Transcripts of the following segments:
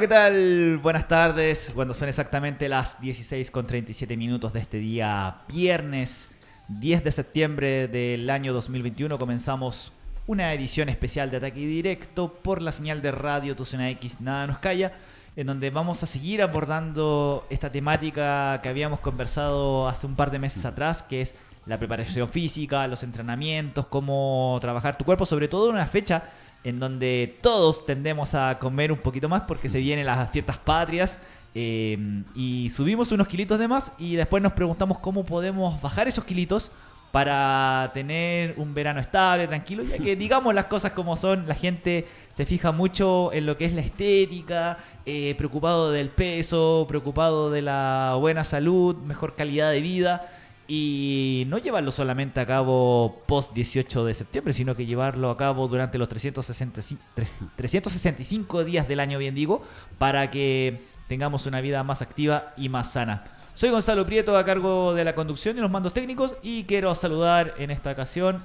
¿qué tal? Buenas tardes. Cuando son exactamente las 16 con 37 minutos de este día viernes 10 de septiembre del año 2021 comenzamos una edición especial de Ataque Directo por la señal de radio Tucena X Nada Nos Calla, en donde vamos a seguir abordando esta temática que habíamos conversado hace un par de meses atrás, que es la preparación física, los entrenamientos, cómo trabajar tu cuerpo, sobre todo en una fecha en donde todos tendemos a comer un poquito más porque se vienen las fiestas patrias. eh, y subimos unos kilitos de más y después nos preguntamos cómo podemos bajar esos kilitos para tener un verano estable, tranquilo, ya que digamos las cosas como son, la gente se fija mucho en lo que es la estética, eh, preocupado del peso, preocupado de la buena salud, mejor calidad de vida y no llevarlo solamente a cabo post 18 de septiembre, sino que llevarlo a cabo durante los 365, tres- 365 días del año, bien digo, para que tengamos una vida más activa y más sana. Soy Gonzalo Prieto a cargo de la conducción y los mandos técnicos y quiero saludar en esta ocasión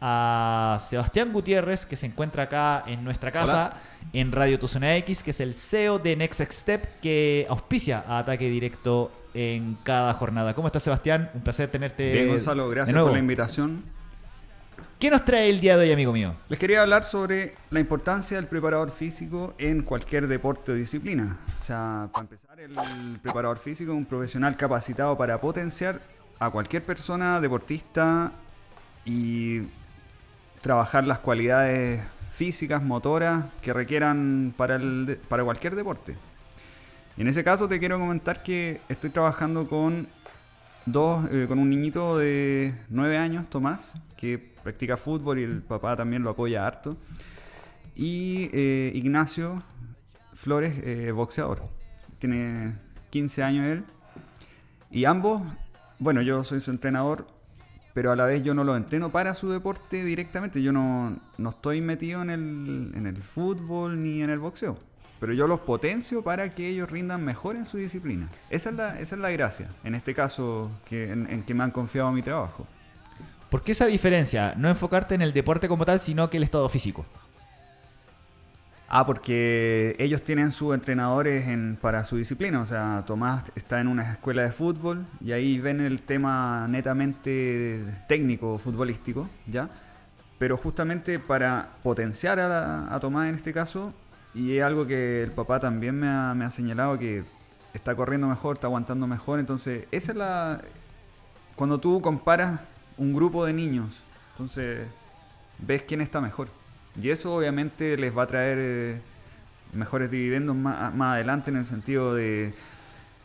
a Sebastián Gutiérrez que se encuentra acá en nuestra casa en Radio Tuzona X, que es el CEO de Next Step que auspicia a ataque directo en cada jornada. ¿Cómo estás Sebastián? Un placer tenerte. Bien, Gonzalo, de gracias nuevo. por la invitación. ¿Qué nos trae el día de hoy, amigo mío? Les quería hablar sobre la importancia del preparador físico en cualquier deporte o disciplina. O sea, para empezar, el preparador físico es un profesional capacitado para potenciar a cualquier persona, deportista, y trabajar las cualidades físicas, motoras que requieran para, el para cualquier deporte. En ese caso te quiero comentar que estoy trabajando con dos, eh, con un niñito de 9 años, Tomás, que practica fútbol y el papá también lo apoya harto. Y eh, Ignacio Flores, eh, boxeador. Tiene 15 años él. Y ambos, bueno, yo soy su entrenador, pero a la vez yo no lo entreno para su deporte directamente. Yo no, no estoy metido en el, en el fútbol ni en el boxeo. Pero yo los potencio para que ellos rindan mejor en su disciplina. Esa es la, esa es la gracia, en este caso, que, en, en que me han confiado mi trabajo. ¿Por qué esa diferencia? No enfocarte en el deporte como tal, sino que el estado físico. Ah, porque ellos tienen sus entrenadores en, para su disciplina. O sea, Tomás está en una escuela de fútbol y ahí ven el tema netamente técnico, futbolístico, ¿ya? Pero justamente para potenciar a, la- a Tomás en este caso, y es algo que el papá también me ha, señalado que está corriendo mejor, está aguantando mejor. Entonces, esa es la. Cuando tú comparas un grupo de niños, entonces ves quién está mejor. Y eso obviamente les va a traer eh, mejores dividendos más, más adelante en el sentido de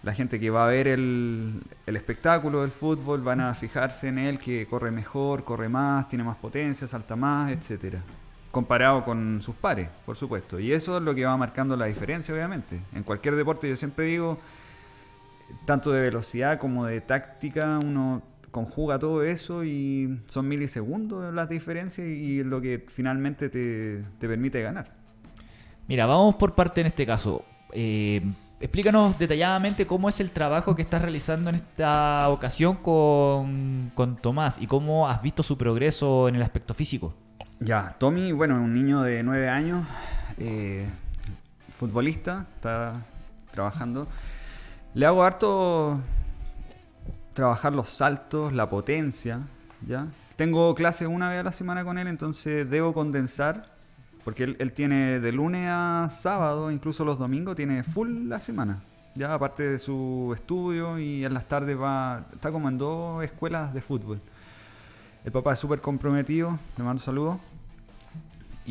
la gente que va a ver el, el espectáculo del fútbol, van a fijarse en él que corre mejor, corre más, tiene más potencia, salta más, etcétera Comparado con sus pares, por supuesto. Y eso es lo que va marcando la diferencia, obviamente. En cualquier deporte, yo siempre digo, tanto de velocidad como de táctica, uno conjuga todo eso y son milisegundos las diferencias y lo que finalmente te, te permite ganar. Mira, vamos por parte en este caso. Eh, explícanos detalladamente cómo es el trabajo que estás realizando en esta ocasión con, con Tomás y cómo has visto su progreso en el aspecto físico. Ya, Tommy, bueno, un niño de 9 años, eh, futbolista, está trabajando. Le hago harto trabajar los saltos, la potencia, ¿ya? Tengo clases una vez a la semana con él, entonces debo condensar, porque él, él tiene de lunes a sábado, incluso los domingos, tiene full la semana. Ya, aparte de su estudio y en las tardes va, está como en dos escuelas de fútbol. El papá es súper comprometido, le mando saludos.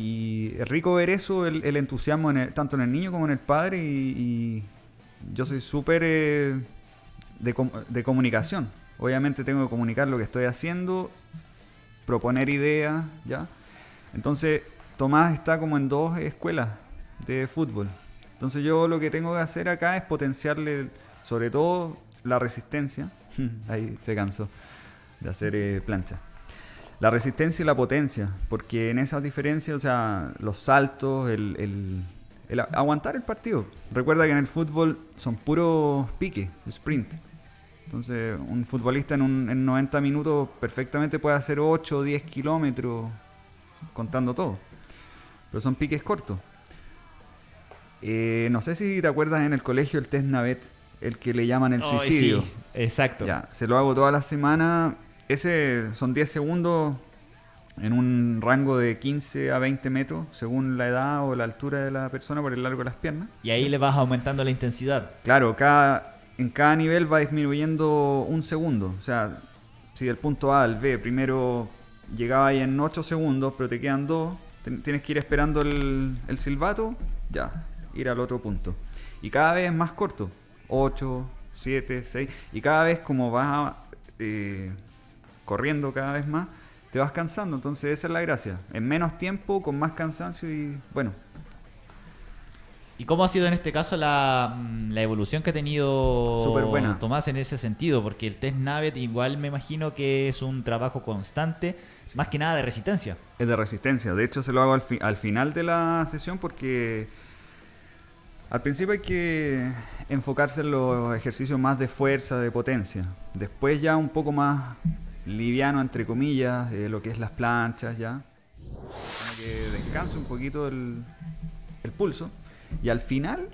Y es rico ver eso, el, entusiasmo en el- tanto en el niño como en el padre. Y, y yo soy súper eh, de, com- de comunicación. Obviamente tengo que comunicar lo que estoy haciendo, proponer ideas, ¿ya? Entonces, Tomás está como en dos escuelas de fútbol. Entonces yo lo que tengo que hacer acá es potenciarle sobre todo la resistencia. Ahí se cansó de hacer eh, plancha. La resistencia y la potencia, porque en esas diferencias, o sea, los saltos, el, el- aguantar el partido. Recuerda que en el fútbol son puros piques, sprint. Entonces, un futbolista en, un, en 90 minutos perfectamente puede hacer 8 o 10 kilómetros contando todo. Pero son piques cortos. Eh, no sé si te acuerdas en el colegio el test Navet, el que le llaman el suicidio. sí, exacto. Ya, se lo hago toda la semana. Ese son 10 segundos en un rango de 15 a 20 metros, según la edad o la altura de la persona por el largo de las piernas. Y ahí le vas aumentando la intensidad. Claro, cada, en cada nivel va disminuyendo un segundo. O sea, si del punto A al B primero llegaba ahí en 8 segundos, pero te quedan 2, tienes que ir esperando el, el silbato, ya, ir al otro punto. Y cada vez es más corto, 8, 7, 6, y cada vez como vas eh, corriendo cada vez más, te vas cansando. Entonces esa es la gracia. En menos tiempo, con más cansancio y bueno, ¿Y cómo ha sido en este caso la, mm, la evolución que ha tenido buena. Tomás en ese sentido? Porque el test Navet igual me imagino que es un trabajo constante, más que nada de resistencia. Es de resistencia. De hecho, se lo hago al, fi- al final de la sesión porque al principio hay que enfocarse en los ejercicios más de fuerza, de potencia. Después ya un poco más liviano, entre comillas, eh, lo que es las planchas ya. Como que descanse un poquito el, el pulso. Y al final,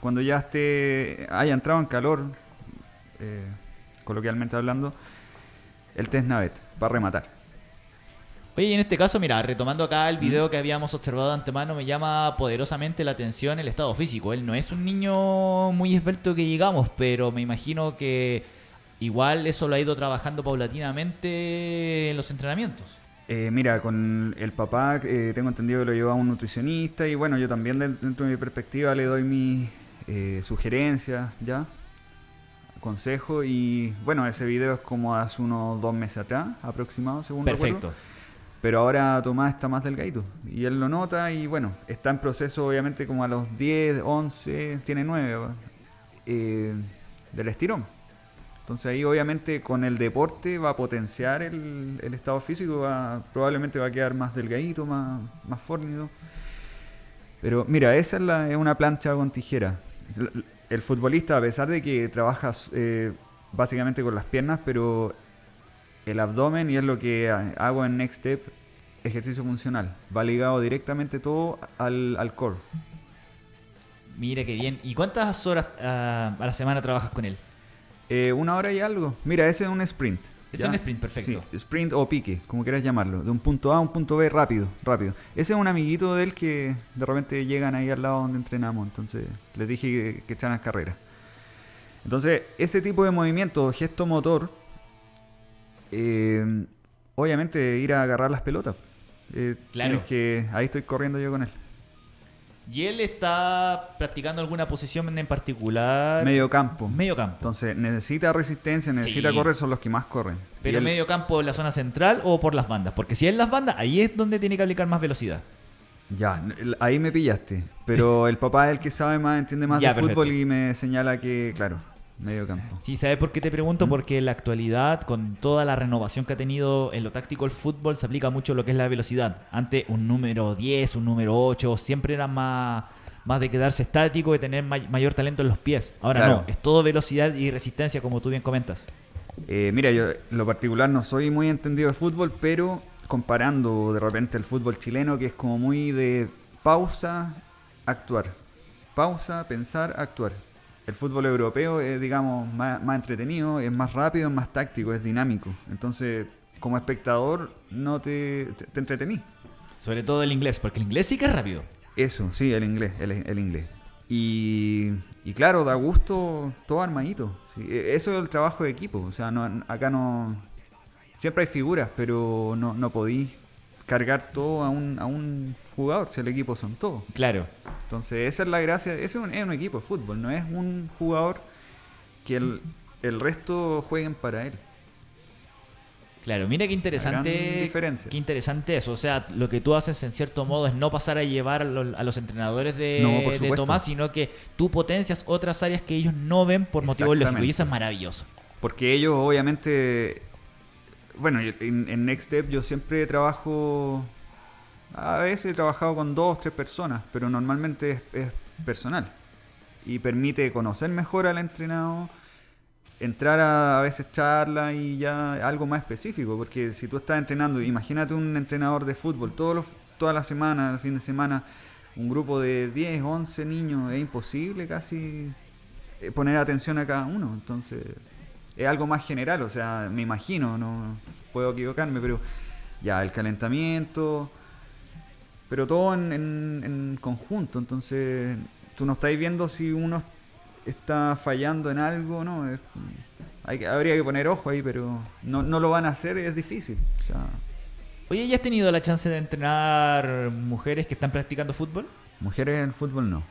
cuando ya esté, haya entrado en calor, eh, coloquialmente hablando, el test Navet, para rematar. Oye, y en este caso, mira, retomando acá el video que habíamos observado de antemano, me llama poderosamente la atención el estado físico. Él no es un niño muy esbelto que llegamos, pero me imagino que igual eso lo ha ido trabajando paulatinamente en los entrenamientos. Eh, mira, con el papá eh, tengo entendido que lo lleva un nutricionista y bueno, yo también de- dentro de mi perspectiva le doy mis eh, sugerencias, ¿ya? Consejo y bueno, ese video es como hace unos dos meses atrás, aproximado, según Perfecto. recuerdo. Pero ahora Tomás está más delgadito y él lo nota y bueno, está en proceso obviamente como a los 10, 11, tiene 9 eh, del estirón. Entonces ahí obviamente con el deporte va a potenciar el, estado físico, va, probablemente va a quedar más delgadito, más, más fornido. Pero mira, esa es, la- es una plancha con tijera. El, futbolista, a pesar de que trabaja eh, básicamente con las piernas, pero el abdomen, y es lo que ha- hago en Next Step, ejercicio funcional, va ligado directamente todo al, al core. Mira qué bien. ¿Y cuántas horas ah, a la semana trabajas con él? Eh, una hora y algo. Mira, ese es un sprint. Es ¿ya? un sprint, perfecto. Sí, sprint o pique, como quieras llamarlo. De un punto A a un punto B rápido, rápido. Ese es un amiguito de él que de repente llegan ahí al lado donde entrenamos. Entonces les dije que, que echaran carrera. Entonces, ese tipo de movimiento, gesto motor, eh, obviamente ir a agarrar las pelotas. Eh, Claro. tienes que, ahí estoy corriendo yo con él. ¿Y él está practicando alguna posición en particular? Medio campo. Medio campo. Entonces, necesita resistencia, necesita Sí. correr, son los que más corren. Pero él- medio campo en la zona central o por las bandas. Porque si es las bandas, ahí es donde tiene que aplicar más velocidad. Ya, ahí me pillaste. Pero el papá es el que sabe más, entiende más Ya, de fútbol y me señala que, claro, medio campo. Sí, ¿sabes por qué te pregunto? Porque en la actualidad, con toda la renovación que ha tenido en lo táctico el fútbol, se aplica mucho lo que es la velocidad. Antes un número 10, un número 8, siempre era más, más de quedarse estático y tener may- mayor talento en los pies. Ahora Claro. no, es todo velocidad y resistencia, como tú bien comentas. Eh, mira, yo en lo particular no soy muy entendido de fútbol, pero comparando de repente el fútbol chileno, que es como muy de pausa, actuar. Pausa, pensar, actuar. El fútbol europeo es, digamos, más, más entretenido, es más rápido, es más táctico, es dinámico. Entonces, como espectador, no te, te, te entretení. Sobre todo el inglés, porque el inglés sí que es rápido. Eso, sí, el inglés, el, el inglés. Y, y claro, da gusto todo armadito. sí. E- Eso es el trabajo de equipo. O sea, no, acá no... Siempre hay figuras, pero no, no podís cargar todo a un, a un jugador, si el equipo son todos. Claro. Entonces, esa es la gracia. Es un, es un equipo de fútbol, no es un jugador que el, el resto jueguen para él. Claro, mira qué interesante. diferencia. Qué interesante eso. O sea, lo que tú haces en cierto modo es no pasar a llevar a los, a los entrenadores de, No, de. Tomás, sino que tú potencias otras áreas que ellos no ven por motivos lógicos. Y eso es maravilloso. Porque ellos obviamente, bueno, en Next Step yo siempre trabajo, a veces he trabajado con dos, tres personas, pero normalmente es, personal. Y permite conocer mejor al entrenado, entrar a, a veces charla y ya algo más específico. Porque si tú estás entrenando, imagínate un entrenador de fútbol todos los, toda la semana, el fin de semana, un grupo de 10, 11 niños, es imposible casi eh, poner atención a cada uno. Entonces, es algo más general, o sea, me imagino, no puedo equivocarme, pero ya el calentamiento, pero todo en, en conjunto. Entonces, tú no estáis viendo si uno está fallando en algo, ¿no? Es, hay, habría que poner ojo ahí, pero no, no lo van a hacer, es difícil. O sea, Oye, ¿ya has tenido la chance de entrenar mujeres que están practicando fútbol? Mujeres en fútbol no.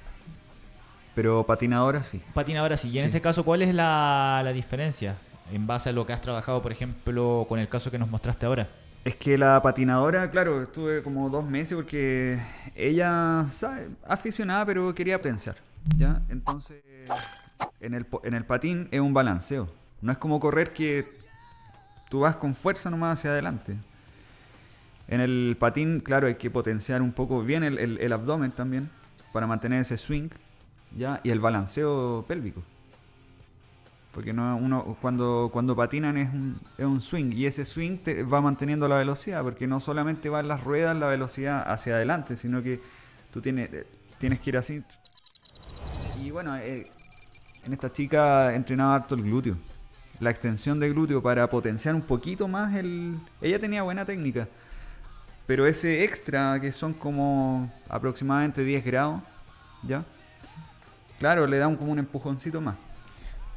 Pero patinadoras sí. Patinadoras sí. Y en este caso, ¿cuál es la, la diferencia? En base a lo que has trabajado, por ejemplo, con el caso que nos mostraste ahora. Es que la patinadora, claro, estuve como dos meses porque ella, ¿sabe? aficionada, pero quería pensar. ¿ya? Entonces, en el, en el patín es un balanceo. No es como correr que tú vas con fuerza nomás hacia adelante. En el patín, claro, hay que potenciar un poco bien el, el, abdomen también para mantener ese swing, ¿ya? Y el balanceo pélvico. Porque no, uno cuando, cuando patinan es un, es un swing y ese swing te va manteniendo la velocidad, porque no solamente va en las ruedas la velocidad hacia adelante, sino que tú tienes, tienes que ir así. Y bueno, eh, en esta chica entrenaba harto el glúteo. La extensión de glúteo para potenciar un poquito más el... Ella tenía buena técnica pero ese extra, que son como aproximadamente 10 grados, ¿ya? Claro, le da un, como un empujoncito más.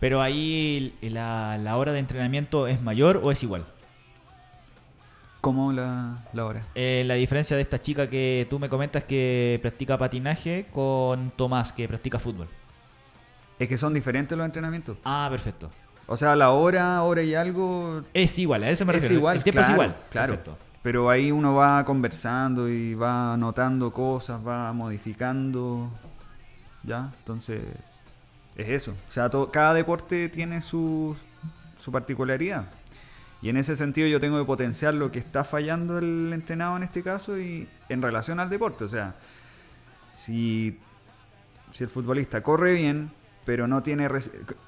Pero ahí la, la, hora de entrenamiento es mayor o es igual? ¿Cómo la, la hora? Eh, la diferencia de esta chica que tú me comentas que practica patinaje con Tomás que practica fútbol. Es que son diferentes los entrenamientos. Ah, perfecto. O sea, la hora, hora y algo. Es igual, a eso me refiero. Es igual, el tiempo es igual. Claro. Perfecto pero ahí uno va conversando y va anotando cosas, va modificando, ¿ya? Entonces, es eso. O sea, cada deporte tiene su, su particularidad. Y en ese sentido yo tengo que potenciar lo que está fallando el entrenado en este caso y en relación al deporte. O sea, si, si el futbolista corre bien, pero no tiene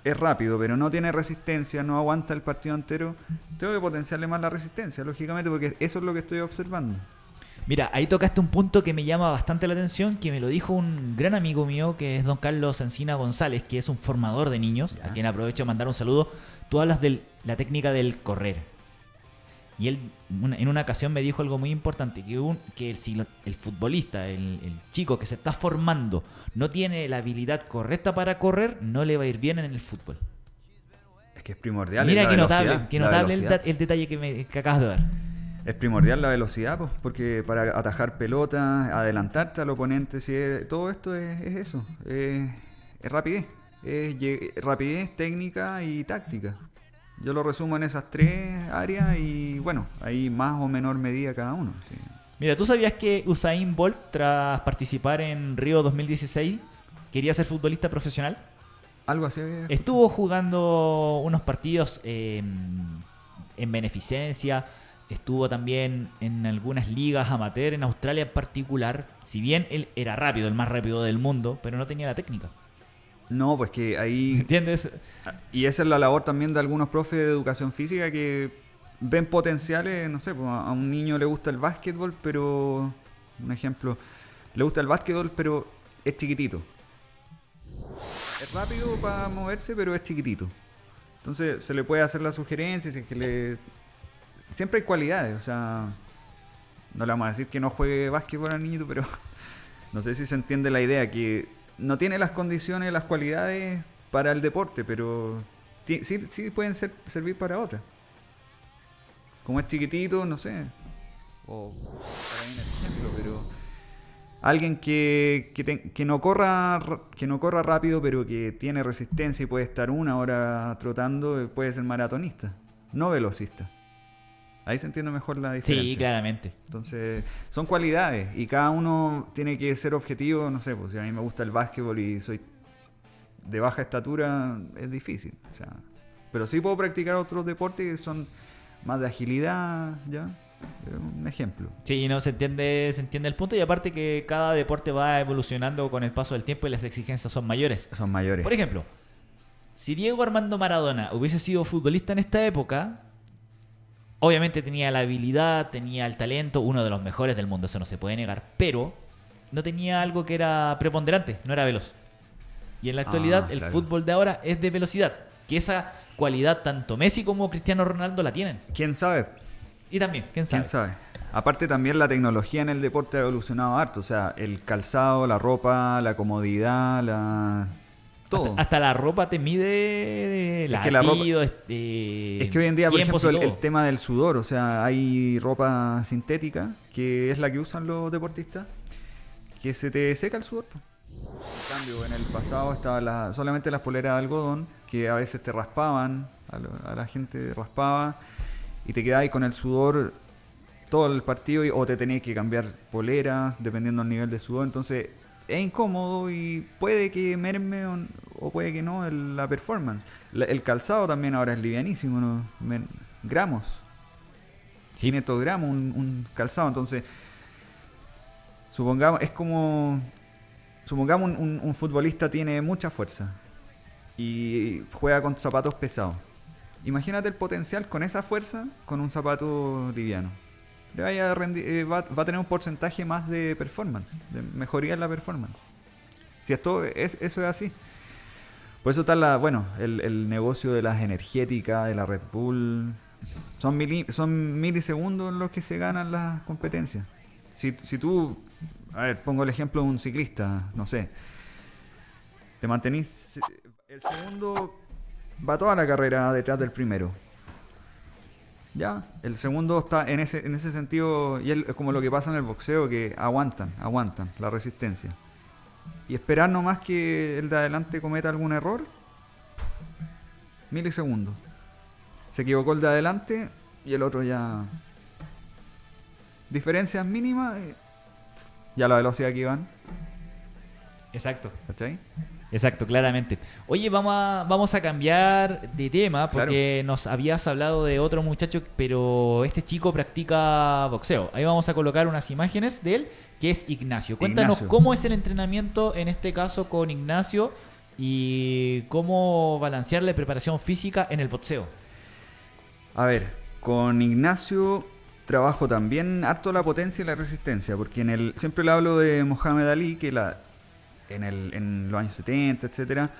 es rápido, pero no tiene resistencia, no aguanta el partido entero, tengo que potenciarle más la resistencia, lógicamente, porque eso es lo que estoy observando. Mira, ahí tocaste un punto que me llama bastante la atención, que me lo dijo un gran amigo mío, que es don Carlos Encina González, que es un formador de niños, a quien aprovecho de mandar un saludo. Tú hablas de la técnica del correr. Y él en una ocasión me dijo algo muy importante, que, un, que el, el futbolista, el, chico que se está formando, no tiene la habilidad correcta para correr, no le va a ir bien en el fútbol. Es que es primordial. Mira qué notable, qué notable el, detalle que, me, acabas de dar. Es primordial la velocidad, pues, porque para atajar pelota, adelantarte al oponente, si todo esto es, eso, es rapidez, es rapidez, técnica y táctica. Yo lo resumo en esas tres áreas y bueno, hay más o menor medida cada uno. Mira, ¿tú sabías que Usain Bolt, tras participar en Río 2016, quería ser futbolista profesional? Algo así. Estuvo jugando unos partidos en beneficencia, estuvo también en algunas ligas amateur en Australia en particular. Si bien él era rápido, el más rápido del mundo, pero no tenía la técnica. No, pues que ahí... ¿Entiendes? Y esa es la labor también de algunos profes de educación física que ven potenciales, no sé, pues a un niño le gusta el básquetbol, pero... Un ejemplo, le gusta el básquetbol, pero es chiquitito. Es rápido para moverse, pero es chiquitito. Entonces se le puede hacer la sugerencia, si es que le... Siempre hay cualidades, o sea... No le vamos a decir que no juegue básquetbol al niñito, pero no sé si se entiende la idea, que no tiene las condiciones, las cualidades para el deporte, pero sí, sí pueden ser, servir para otra. Como es chiquitito, no sé. O ejemplo, pero alguien que, que, no corra que no corra rápido, pero que tiene resistencia y puede estar una hora trotando, puede ser maratonista, no velocista. Ahí se entiende mejor la diferencia. Sí, claramente. Entonces, son cualidades y cada uno tiene que ser objetivo, no sé, pues si a mí me gusta el básquetbol y soy de baja estatura, es difícil. O sea, pero sí puedo practicar otros deportes que son más de agilidad, ¿ya? Un ejemplo. Sí, no se entiende, se entiende el punto y aparte que cada deporte va evolucionando con el paso del tiempo y las exigencias son mayores. Son mayores. Por ejemplo, si Diego Armando Maradona hubiese sido futbolista en esta época, Obviamente tenía la habilidad, tenía el talento, uno de los mejores del mundo, eso no se puede negar, pero no tenía algo que era preponderante, no era veloz. Y en la actualidad Ah, el claro. fútbol de ahora es de velocidad, que esa cualidad tanto Messi como Cristiano Ronaldo la tienen. ¿Quién sabe? Y también, quién sabe. ¿Quién sabe? Aparte también la tecnología en el deporte ha evolucionado harto, o sea, el calzado, la ropa, la comodidad, la... Todo. Hasta, hasta la ropa te mide Es que la ropa- latido, este, Es que hoy en día, por ejemplo, el, tema del sudor, o sea, hay ropa sintética, que es la que usan los deportistas, que se te seca el sudor. En cambio, en el pasado estaban la- solamente las poleras de algodón, que a veces te raspaban, a, lo- a la gente raspaba, y te quedabas con el sudor todo el partido, y- o te tenías que cambiar poleras, dependiendo del nivel de sudor. Entonces, es incómodo y puede que merme o, o puede que no el- la performance. La- el calzado también ahora es livianísimo, ¿no? Men- gramos. 500 gramos un, un calzado, entonces supongamos, es como supongamos un, un- un futbolista tiene mucha fuerza y juega con zapatos pesados. Imagínate el potencial con esa fuerza con un zapato liviano. Le vaya a eh, va, a tener un porcentaje más de performance, de mejoría en la performance. Si esto es, eso es así. Por eso está la, bueno, el, el negocio de las energéticas, de la Red Bull. Son, mili- son milisegundos los que se ganan las competencias. Si, si tú, a ver, pongo el ejemplo de un ciclista, no sé, te mantenís, el segundo va toda la carrera detrás del primero. Ya, el segundo está en ese, en ese sentido, y es como lo que pasa en el boxeo, que aguantan, aguantan la resistencia. Y esperar nomás que el de adelante cometa algún error, milisegundos. Se equivocó el de adelante y el otro ya. Diferencias mínimas, eh, ya la velocidad que iban, Exacto. ¿cachai? Exacto, claramente. Oye, vamos a, vamos a cambiar de tema porque nos habías hablado de otro muchacho, pero este chico practica boxeo. Ahí vamos a colocar unas imágenes de él, que es Ignacio. Cuéntanos Ignacio. cómo es el entrenamiento en este caso con Ignacio y cómo balancear la preparación física en el boxeo. A ver, con Ignacio trabajo también harto la potencia y la resistencia, porque en el siempre le hablo de Mohamed Ali, que la, en, el, los años 70, etcétera,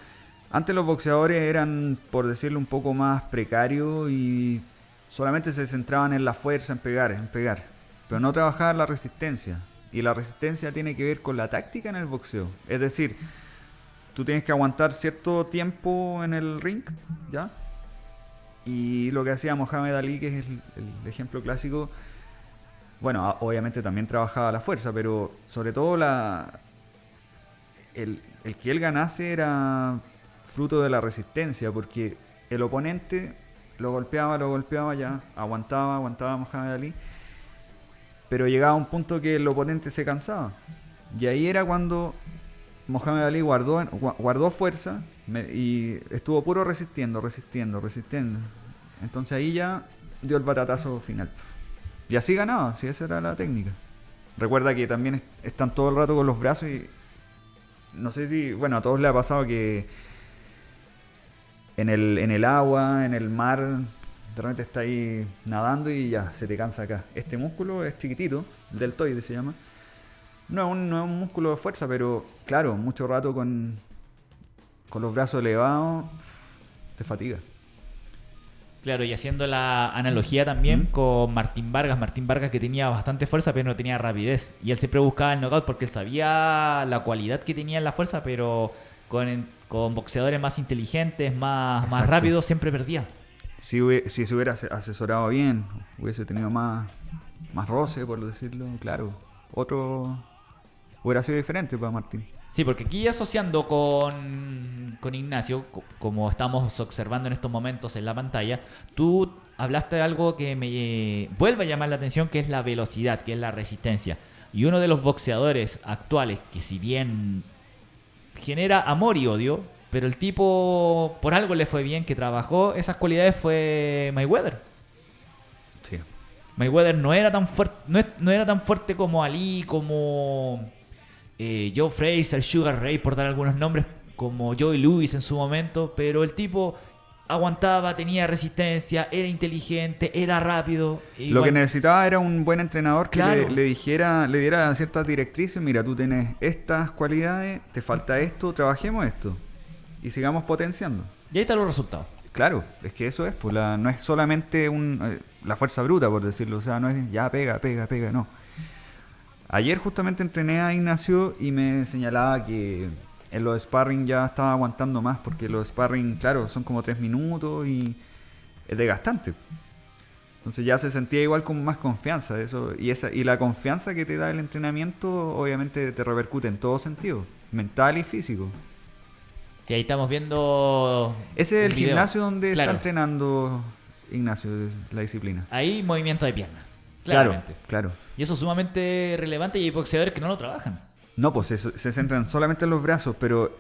antes los boxeadores eran, por decirlo, un poco más precarios y solamente se centraban en la fuerza, en pegar, en pegar, pero no trabajaban la resistencia. Y la resistencia tiene que ver con la táctica en el boxeo. Es decir, tú tienes que aguantar cierto tiempo en el ring, ¿ya? Y lo que hacía Mohamed Ali, que es el, el ejemplo clásico, bueno, obviamente también trabajaba la fuerza, pero sobre todo la el, que él ganase era fruto de la resistencia, porque el oponente lo golpeaba, lo golpeaba ya, aguantaba, aguantaba Mohamed Ali, pero llegaba a un punto que el oponente se cansaba. Y ahí era cuando Mohamed Ali guardó, gua- guardó fuerza y estuvo puro resistiendo, resistiendo, resistiendo. Entonces ahí ya dio el batatazo final. Y así ganaba, si esa era la técnica. Recuerda que también est- están todo el rato con los brazos y no sé si, bueno, a todos les ha pasado que en el, en el agua, en el mar, de repente está ahí nadando y ya, se te cansa acá. Este músculo es chiquitito, el deltoide se llama. No es un, no es un músculo de fuerza, pero claro, mucho rato con, con los brazos elevados, te fatiga. Claro, y haciendo la analogía también Mm. con Martín Vargas. Martín Vargas que tenía bastante fuerza, pero no tenía rapidez. Y él siempre buscaba el knockout porque él sabía la cualidad que tenía en la fuerza, pero con, con boxeadores más inteligentes, más, más rápidos, siempre perdía. Si, si se hubiera ase- asesorado bien, hubiese tenido más, más roce, por decirlo, claro. Otro hubiera sido diferente para Martín. Sí, porque aquí asociando con, con Ignacio, co- como estamos observando en estos momentos en la pantalla, tú hablaste de algo que me eh, vuelve a llamar la atención, que es la velocidad, que es la resistencia. Y uno de los boxeadores actuales, que si bien genera amor y odio, pero el tipo por algo le fue bien, que trabajó esas cualidades, fue Mayweather. Sí. Mayweather no era tan fuerte, no, no era tan fuerte como Ali, como eh, Joe Fraser, Sugar Ray, por dar algunos nombres, como Joey Lewis en su momento, pero el tipo aguantaba, tenía resistencia, era inteligente, era rápido. Lo Igual- que necesitaba era un buen entrenador que Claro. le, le dijera, le diera ciertas directrices. Mira, tú tienes estas cualidades, te falta esto, trabajemos esto. Y sigamos potenciando. Y ahí están los resultados. Claro, es que eso es, pues la, no es solamente un, eh, la fuerza bruta, por decirlo. O sea, no es ya pega, pega, pega, no. Ayer justamente entrené a Ignacio y me señalaba que en los sparring ya estaba aguantando más, porque los sparring, claro, son como tres minutos y es desgastante. Entonces ya se sentía igual con más confianza. Eso, y, esa, y la confianza que te da el entrenamiento obviamente te repercute en todo sentido, mental y físico. Sí, ahí estamos viendo. Ese es el gimnasio donde Claro. está entrenando Ignacio, la disciplina. Ahí movimiento de pierna. Claro, claro. Y eso es sumamente relevante y hay boxeadores que no lo trabajan. No, pues se, centran solamente en los brazos, pero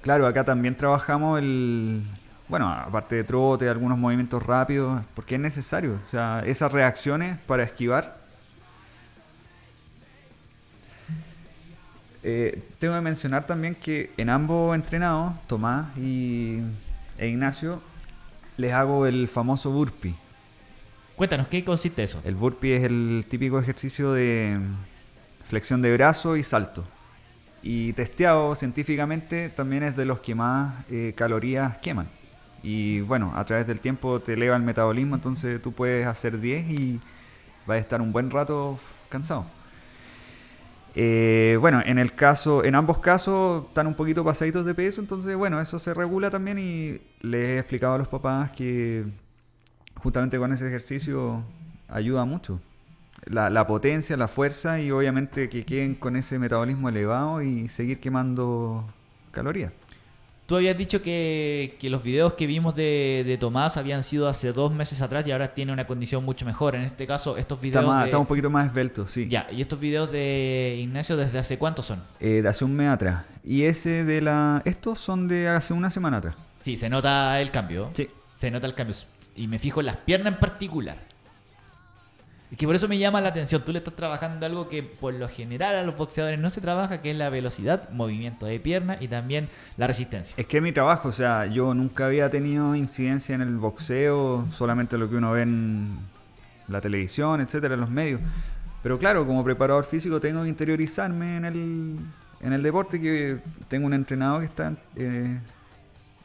claro, acá también trabajamos el... Bueno, aparte de trote, algunos movimientos rápidos, porque es necesario. O sea, esas reacciones para esquivar. Eh, tengo que mencionar también que en ambos entrenados, Tomás y, e Ignacio, les hago el famoso burpee. Cuéntanos, ¿qué consiste eso? El burpee es el típico ejercicio de flexión de brazo y salto. Y testeado científicamente también es de los que más eh, calorías queman. Y bueno, a través del tiempo te eleva el metabolismo, entonces tú puedes hacer 10 y vas a estar un buen rato cansado. Eh, bueno, en el caso, en ambos casos están un poquito pasaditos de peso, entonces bueno, eso se regula también y les he explicado a los papás que justamente con ese ejercicio ayuda mucho. La, la potencia, la fuerza y obviamente que queden con ese metabolismo elevado y seguir quemando calorías. Tú habías dicho que, que los videos que vimos de, de Tomás habían sido hace dos meses atrás y ahora tiene una condición mucho mejor. En este caso, estos Está, videos. más- de- está un poquito más esbelto, sí. Ya, ¿y estos videos de Ignacio desde hace cuánto son? Eh, de hace un mes atrás. Y ese de la... Estos son de hace una semana atrás. Sí, se nota el cambio. Sí. Se nota el cambio. Y me fijo en las piernas en particular. Es que por eso me llama la atención. Tú le estás trabajando algo que por lo general a los boxeadores no se trabaja, que es la velocidad, movimiento de pierna y también la resistencia. Es que es mi trabajo, o sea, yo nunca había tenido incidencia en el boxeo, solamente lo que uno ve en la televisión, etcétera, en los medios. Pero claro, como preparador físico tengo que interiorizarme en el, en el deporte, que tengo un entrenador que está eh,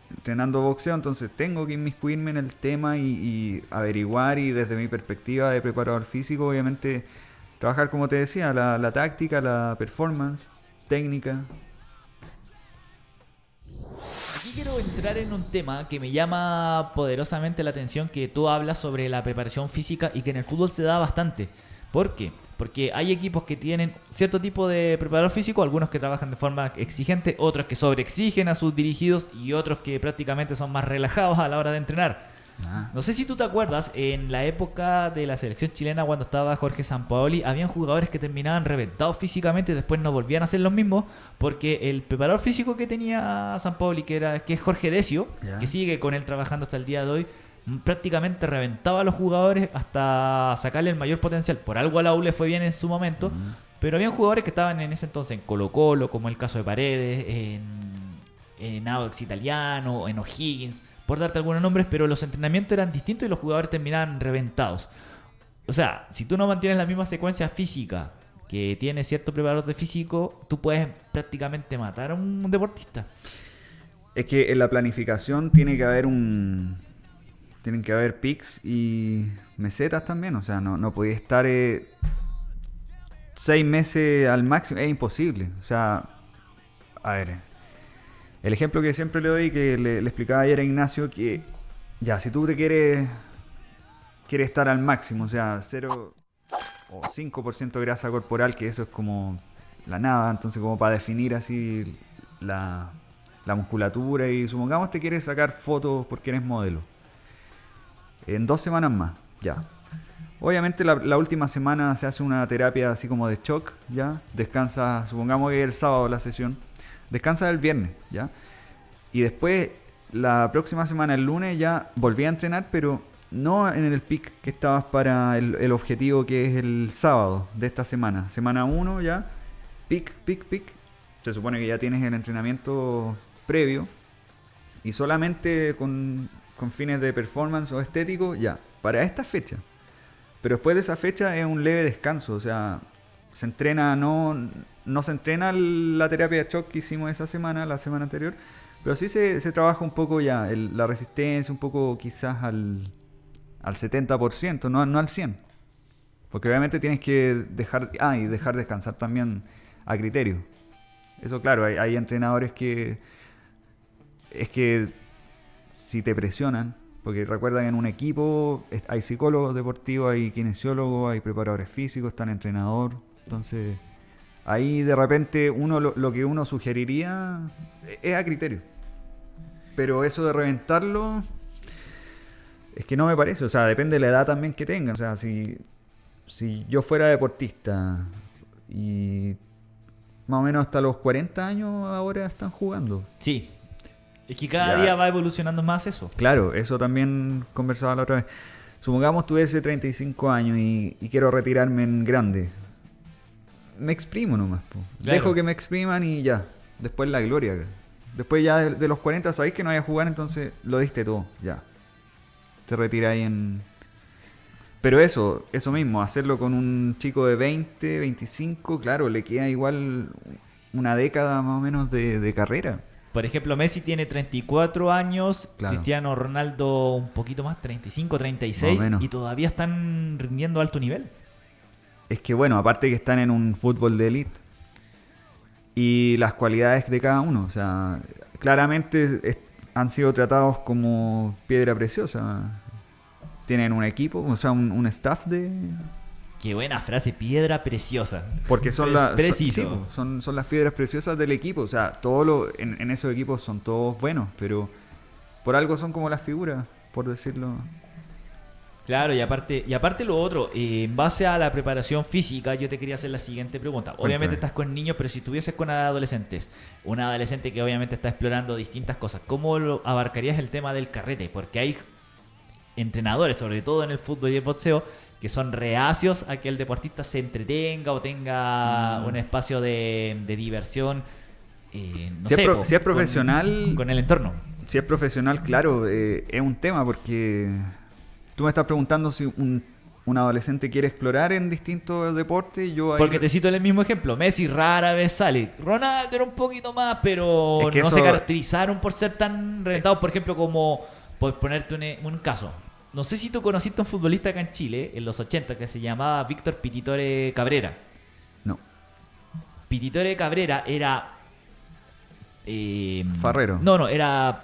entrenando boxeo, entonces tengo que inmiscuirme en el tema y, averiguar y desde mi perspectiva de preparador físico, obviamente, trabajar como te decía, la, la táctica, la performance, técnica, Aquí quiero entrar en un tema que me llama poderosamente la atención, que tú hablas sobre la preparación física y que en el fútbol se da bastante. ¿Por qué? Porque hay equipos que tienen cierto tipo de preparador físico, algunos que trabajan de forma exigente, otros que sobreexigen a sus dirigidos y otros que prácticamente son más relajados a la hora de entrenar. Ah. No sé si tú te acuerdas, en la época de la selección chilena cuando estaba Jorge Sampaoli, habían jugadores que terminaban reventados físicamente y después no volvían a ser los mismos porque el preparador físico que tenía Sampaoli, que era que es Jorge Decio, que sigue con él trabajando hasta el día de hoy, prácticamente reventaba a los jugadores hasta sacarle el mayor potencial. Por algo a la U le fue bien en su momento, pero habían jugadores que estaban en ese entonces en Colo Colo, como el caso de Paredes, en, en Audax Italiano, en O'Higgins, por darte algunos nombres, pero los entrenamientos eran distintos y los jugadores terminaban reventados. O sea, si tú no mantienes la misma secuencia física que tiene cierto preparador de físico, tú puedes prácticamente matar a un deportista. Es que en la planificación tiene que haber un. Tienen que haber pics y mesetas también. O sea, no, no podía estar eh, seis meses al máximo. Es imposible. O sea, a ver. El ejemplo que siempre le doy, que le, le explicaba ayer a Ignacio, que ya, si tú te quieres. Quieres estar al máximo, o sea, 0 o 5% de grasa corporal, que eso es como la nada, entonces como para definir así la, la musculatura y supongamos te quieres sacar fotos porque eres modelo. En dos semanas más, ya. Obviamente la, última semana se hace una terapia así como de shock, ya. Descansa, supongamos que es el sábado la sesión. Descansa el viernes, ya. Y después, la próxima semana, el lunes, ya volví a entrenar, pero no en el pic que estabas para el, el objetivo que es el sábado de esta semana. Semana 1 ya, pic, pic, pic. Se supone que ya tienes el entrenamiento previo. Y solamente con, con fines de performance o estético, ya, para esta fecha. Pero después de esa fecha es un leve descanso, o sea, se entrena, no, no se entrena la terapia de shock que hicimos esa semana, la semana anterior, pero sí se, se trabaja un poco ya, la resistencia, un poco quizás al, al 70%, no, no al 100%. Porque obviamente tienes que dejar, ah, y dejar descansar también a criterio. Eso claro, hay, hay entrenadores que es que si te presionan, porque recuerda que en un equipo hay psicólogos deportivos, hay kinesiólogos, hay preparadores físicos, está el entrenador. Entonces, ahí de repente uno lo, que uno sugeriría es a criterio. Pero eso de reventarlo, es que no me parece. O sea, depende de la edad también que tengan. O sea, si, si yo fuera deportista y más o menos hasta los 40 años ahora están jugando. Sí, es que cada día va evolucionando más eso. Claro, eso también conversaba la otra vez. Supongamos tuviese 35 años y, quiero retirarme en grande. Me exprimo nomás. Dejo que me expriman y ya. Después la gloria. Después ya de, los 40 sabéis que no vaya a jugar, entonces lo diste todo. Ya. Te retiráis en... Pero eso, eso mismo, hacerlo con un chico de 20, 25, claro, le queda igual una década más o menos de carrera. Por ejemplo, Messi tiene 34 años, Cristiano Ronaldo un poquito más, 35, 36, y todavía están rindiendo alto nivel. Es que bueno, aparte que están en un fútbol de élite y las cualidades de cada uno, o sea, claramente han sido tratados como piedra preciosa. Tienen un equipo, o sea, un staff de, Qué buena frase, piedra preciosa. Porque son, las son, son, las piedras preciosas del equipo. O sea, todo lo, en, esos equipos son todos buenos, pero por algo son como las figuras, por decirlo. Claro, y aparte, y aparte lo otro, eh, en base a la preparación física, yo te quería hacer la siguiente pregunta. Obviamente estás con niños, pero si estuvieses con adolescentes, un adolescente que obviamente está explorando distintas cosas, ¿cómo lo abarcarías el tema del carrete? Porque hay entrenadores, sobre todo en el fútbol y el boxeo, que son reacios a que el deportista se entretenga o tenga mm. un espacio de, diversión. Eh, si, es profesional. Con, el entorno. Si es profesional, claro, eh, es un tema porque tú me estás preguntando si un, adolescente quiere explorar en distintos deportes. Yo Porque te cito el mismo ejemplo. Messi rara vez sale. Ronaldo era un poquito más, pero no se caracterizaron por ser tan reventados, por ejemplo, como. Por ponerte un caso. No sé si tú conociste a un futbolista acá en Chile, en los 80, que se llamaba Víctor Pititore Cabrera. No. Pititore Cabrera era. Eh, Farrero. No, no, era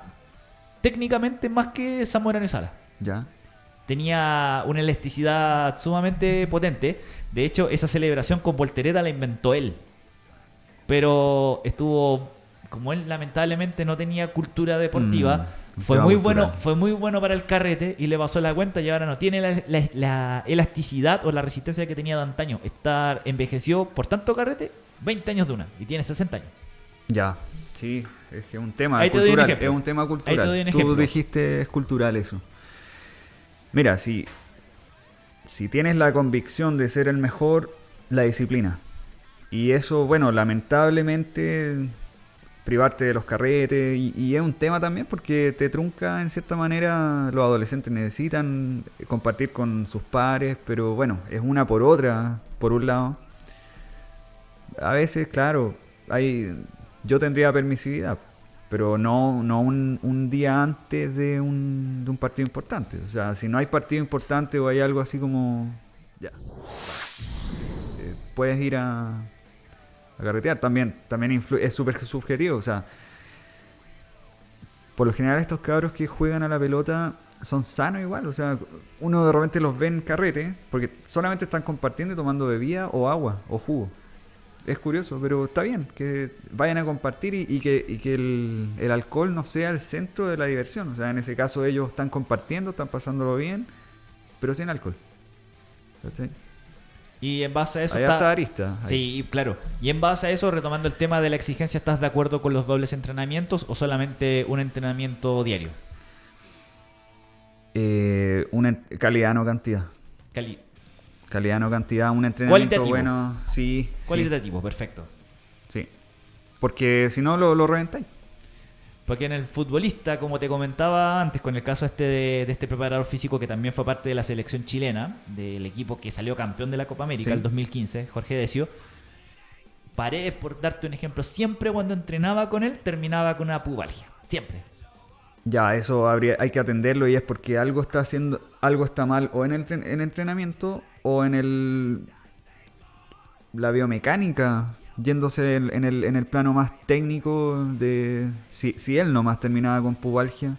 técnicamente más que Zamorano y Sala. Ya. Tenía una elasticidad sumamente potente. De hecho, esa celebración con voltereta la inventó él. Pero estuvo. Como él lamentablemente no tenía cultura deportiva. Mm. Fue muy bueno, fue muy bueno para el carrete y le pasó la cuenta y ahora no tiene la, elasticidad o la resistencia que tenía de antaño. Estar envejeció por tanto carrete 20 años de una y tiene 60 años. Ya, sí, es que es un tema cultural, es un tema cultural. Tú dijiste es cultural eso. Mira, si si tienes la convicción de ser el mejor, la disciplina. Y eso, bueno, lamentablemente privarte de los carretes y, es un tema también porque te trunca en cierta manera, los adolescentes necesitan compartir con sus pares, pero bueno, es una por otra, por un lado. A veces, claro, hay, yo tendría permisividad, pero no, no un, un día antes de un, de un partido importante. O sea, si no hay partido importante o hay algo así como... Ya. Eh, puedes ir a, a carretear. También, también es súper subjetivo. O sea, por lo general estos cabros que juegan a la pelota son sanos igual. O sea, uno de repente los ve en carrete porque solamente están compartiendo y tomando bebida o agua o jugo. Es curioso, pero está bien que vayan a compartir y, que, el, el, alcohol no sea el centro de la diversión. O sea, en ese caso ellos están compartiendo, están pasándolo bien, pero sin alcohol. Y en base a eso. Está, Arista. Sí, claro. Y en base a eso, retomando el tema de la exigencia, ¿estás de acuerdo con los dobles entrenamientos o solamente un entrenamiento diario? Eh, una calidad no cantidad. Cali calidad no cantidad, un entrenamiento bueno. Sí. Cualitativo, perfecto. Sí. Porque si no lo, lo reventáis. Porque en el futbolista, como te comentaba antes, con el caso este de, este preparador físico que también fue parte de la selección chilena, del equipo que salió campeón de la Copa América el 2015, Jorge Decio, Paredes, por darte un ejemplo, siempre cuando entrenaba con él terminaba con una pubalgia. Siempre. Ya, eso habría, hay que atenderlo y es porque algo está haciendo, algo está mal o en el en entrenamiento o en el la biomecánica yéndose en el, en el plano más técnico de si, si él nomás terminaba con pubalgia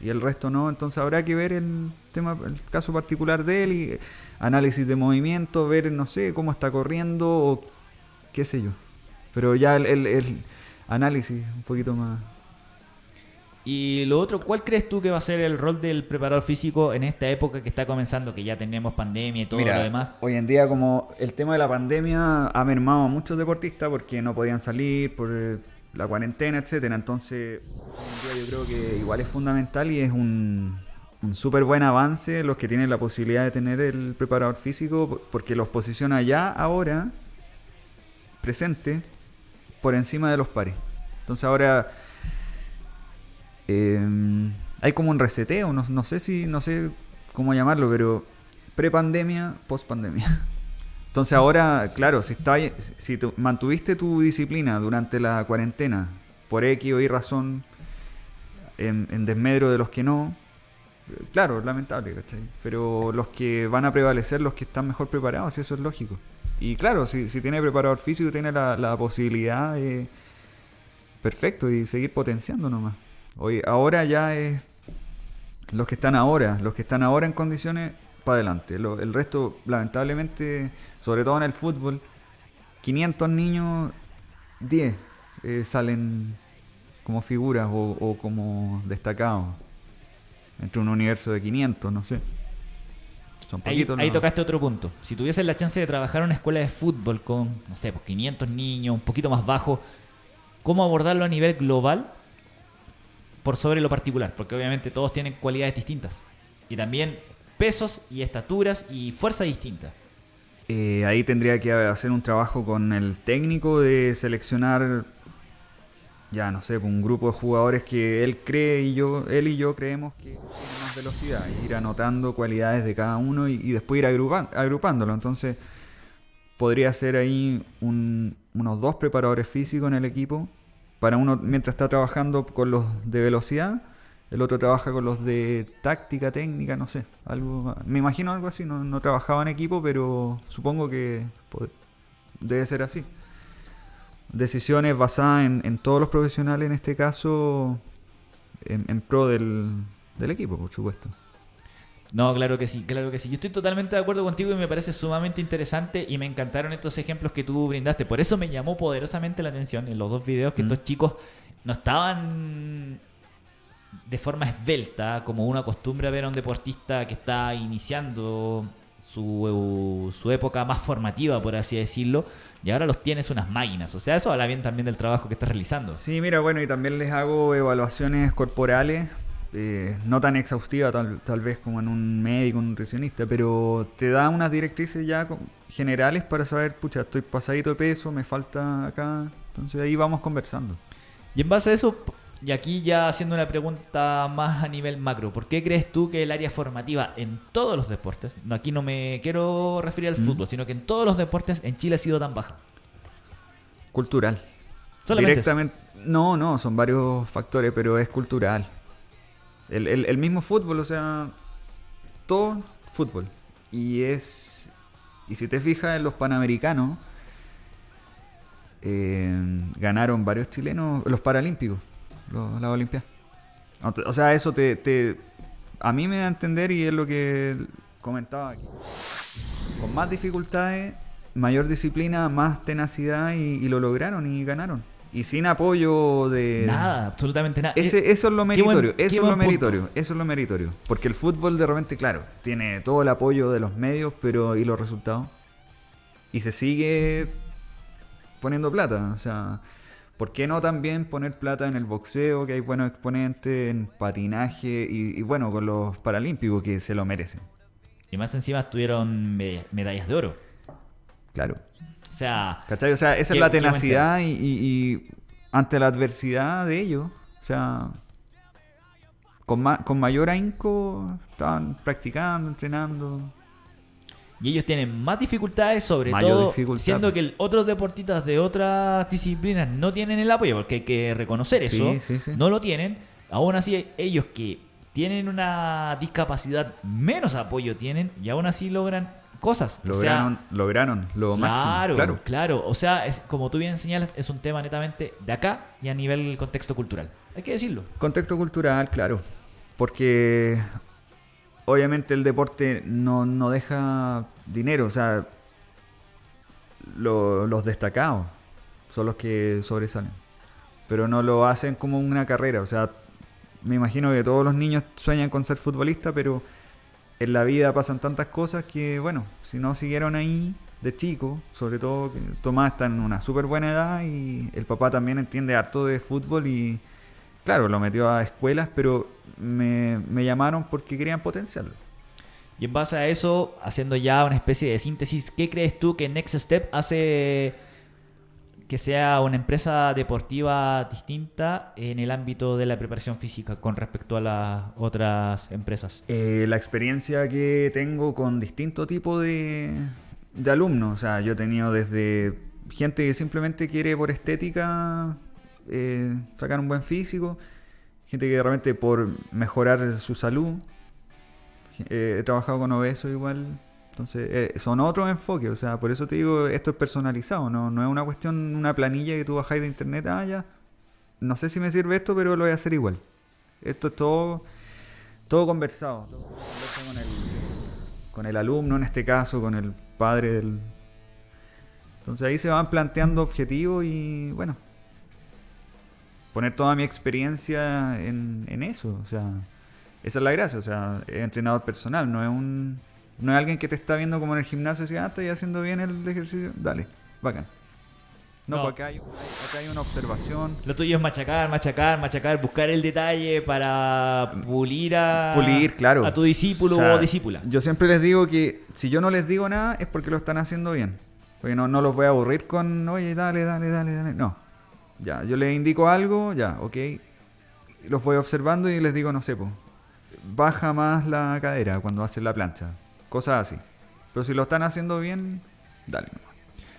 y el resto no, entonces habrá que ver el tema, el caso particular de él y análisis de movimiento, ver, no sé, cómo está corriendo o qué sé yo. Pero ya el, el, el análisis un poquito más, y lo otro, ¿cuál crees tú que va a ser el rol del preparador físico en esta época que está comenzando, que ya tenemos pandemia y todo lo demás? Hoy en día, como el tema de la pandemia ha mermado a muchos deportistas porque no podían salir por eh, la cuarentena, etcétera. Entonces, hoy en día yo creo que igual es fundamental y es un, un súper buen avance los que tienen la posibilidad de tener el preparador físico porque los posiciona ya ahora presente por encima de los pares. Entonces ahora Em, hay como un reseteo, no, no, sé si, no sé cómo llamarlo, pero pre-pandemia, post-pandemia. Entonces ahora, claro, si, está, si mantuviste tu disciplina durante la cuarentena, por X o Y razón, en, desmedro de los que no, claro, lamentable, ¿cachai? Pero los que van a prevalecer, los que están mejor preparados, y eso es lógico. Y claro, si, si tiene preparador físico, tiene la, la posibilidad de... Perfecto, y seguir potenciando nomás. Hoy, ahora ya es los que están ahora, los que están ahora en condiciones, para adelante. el resto, lamentablemente, sobre todo en el fútbol, 500 niños, 10 eh, salen como figuras o, como destacados. Entre un universo de 500, no sé. Son ahí, ahí tocaste otro punto. Si tuvieses la chance de trabajar en una escuela de fútbol con, no sé, pues 500 niños, un poquito más bajo, ¿cómo abordarlo a nivel global por sobre lo particular, porque obviamente todos tienen cualidades distintas. Y también pesos y estaturas y fuerza distinta. Eh, ahí tendría que hacer un trabajo con el técnico de seleccionar, ya no sé, un grupo de jugadores que él cree y yo, él y yo creemos que tienen más velocidad, ir anotando cualidades de cada uno y, después ir agrupándolo. Entonces, podría ser ahí unos dos preparadores físicos en el equipo para uno mientras está trabajando con los de velocidad, el otro trabaja con los de táctica, técnica, no sé, algo, me imagino algo así, no, no trabajaba en equipo, pero supongo que debe ser así. Decisiones basadas en, todos los profesionales, en este caso, en, pro del, del equipo, por supuesto. No, claro que sí, claro que sí. Yo estoy totalmente de acuerdo contigo y me parece sumamente interesante y me encantaron estos ejemplos que tú brindaste. Por eso me llamó poderosamente la atención en los dos videos que mm. estos chicos no estaban de forma esbelta, como uno acostumbra ver a un deportista que está iniciando su, su época más formativa, por así decirlo, y ahora los tienes unas máquinas. O sea, eso habla bien también del trabajo que estás realizando. Sí, mira, bueno, y también les hago evaluaciones corporales eh, no tan exhaustiva tal, tal, vez como en un médico, un nutricionista, pero te da unas directrices ya generales para saber, pucha, estoy pasadito de peso, me falta acá, entonces ahí vamos conversando. Y en base a eso, y aquí ya haciendo una pregunta más a nivel macro, ¿por qué crees tú que el área formativa en todos los deportes, no, aquí no me quiero referir al mm. fútbol, sino que en todos los deportes en Chile ha sido tan baja? Cultural. Directamente. No, no, son varios factores, pero es cultural. El, mismo fútbol, o sea, todo fútbol. Y es. Y si te fijas en los panamericanos, eh, ganaron varios chilenos, los paralímpicos, los, las Olimpiadas. O sea, eso te, te, A mí me da a entender y es lo que comentaba aquí. Con más dificultades, mayor disciplina, más tenacidad y lo lograron y ganaron y sin apoyo de nada, absolutamente nada. eso es lo meritorio, eso es lo meritorio, eso es lo meritorio, porque el fútbol de repente, claro, tiene todo el apoyo de los medios, pero y los resultados y se sigue poniendo plata, o sea, ¿por qué no también poner plata en el boxeo, que hay buenos exponentes en patinaje y, bueno, con los paralímpicos que se lo merecen? Y más encima tuvieron medallas de oro. Claro. O sea, O sea, esa es la tenacidad y, ante la adversidad de ellos, O sea, con, ma- con mayor ahínco estaban practicando, entrenando. Y ellos tienen más dificultades, sobre Mayor todo dificultad. siendo que el- otros deportistas de otras disciplinas no tienen el apoyo, porque hay que reconocer eso, Sí, sí, sí. no lo tienen. Aún así, ellos que tienen una discapacidad, menos apoyo tienen y aún así logran cosas. O sea, Lograron, lograron lo claro, máximo. Claro. claro. O sea, es, como tú bien señalas, es un tema netamente de acá y a nivel contexto cultural. Hay que decirlo. Contexto cultural, claro. Porque obviamente el deporte no, no deja dinero. O sea, lo- los destacados son los que sobresalen. Pero no lo hacen como una carrera. O sea, me imagino que todos los niños sueñan con ser futbolista, pero en la vida pasan tantas cosas que, bueno, si no siguieron ahí de chico, sobre todo Tomás está en una súper buena edad y el papá también entiende harto de fútbol y, claro, lo metió a escuelas, pero me, me llamaron porque querían potenciarlo. Y en base a eso, haciendo ya una especie de síntesis, ¿qué crees tú que Next Step hace que sea una empresa deportiva distinta en el ámbito de la preparación física con respecto a las otras empresas? Eh, la experiencia que tengo con distinto tipo de, de alumnos, o sea, yo he tenido desde gente que simplemente quiere por estética eh, sacar un buen físico, gente que de repente por mejorar su salud, eh, he trabajado con obesos igual, entonces eh, son otros enfoques, o sea, por eso te digo, esto es personalizado, no, no es una cuestión, una planilla que tú bajáis de internet, ah, ya, no sé si me sirve esto, pero lo voy a hacer igual. Esto es todo todo conversado. Todo con el, con el alumno en este caso, con el padre del... Entonces ahí se van planteando objetivos y bueno, poner toda mi experiencia en, en eso. O sea, esa es la gracia. O sea, entrenador personal, no es un... No es alguien que te está viendo como en el gimnasio y dice, ah, estoy haciendo bien el ejercicio, dale, bacán. No, No. porque acá hay, acá hay una observación. Lo tuyo es machacar, machacar, machacar, buscar el detalle para pulir a, Pulir, claro. a tu discípulo O sea, o discípula. Yo siempre les digo que si yo no les digo nada es porque lo están haciendo bien. Porque no, no los voy a aburrir con, oye, dale, dale, dale, dale. No. Ya, yo les indico algo, ya, ok. Los voy observando y les digo, no sé, po, baja más la cadera cuando haces la plancha. Cosas así. Pero si lo están haciendo bien, dale.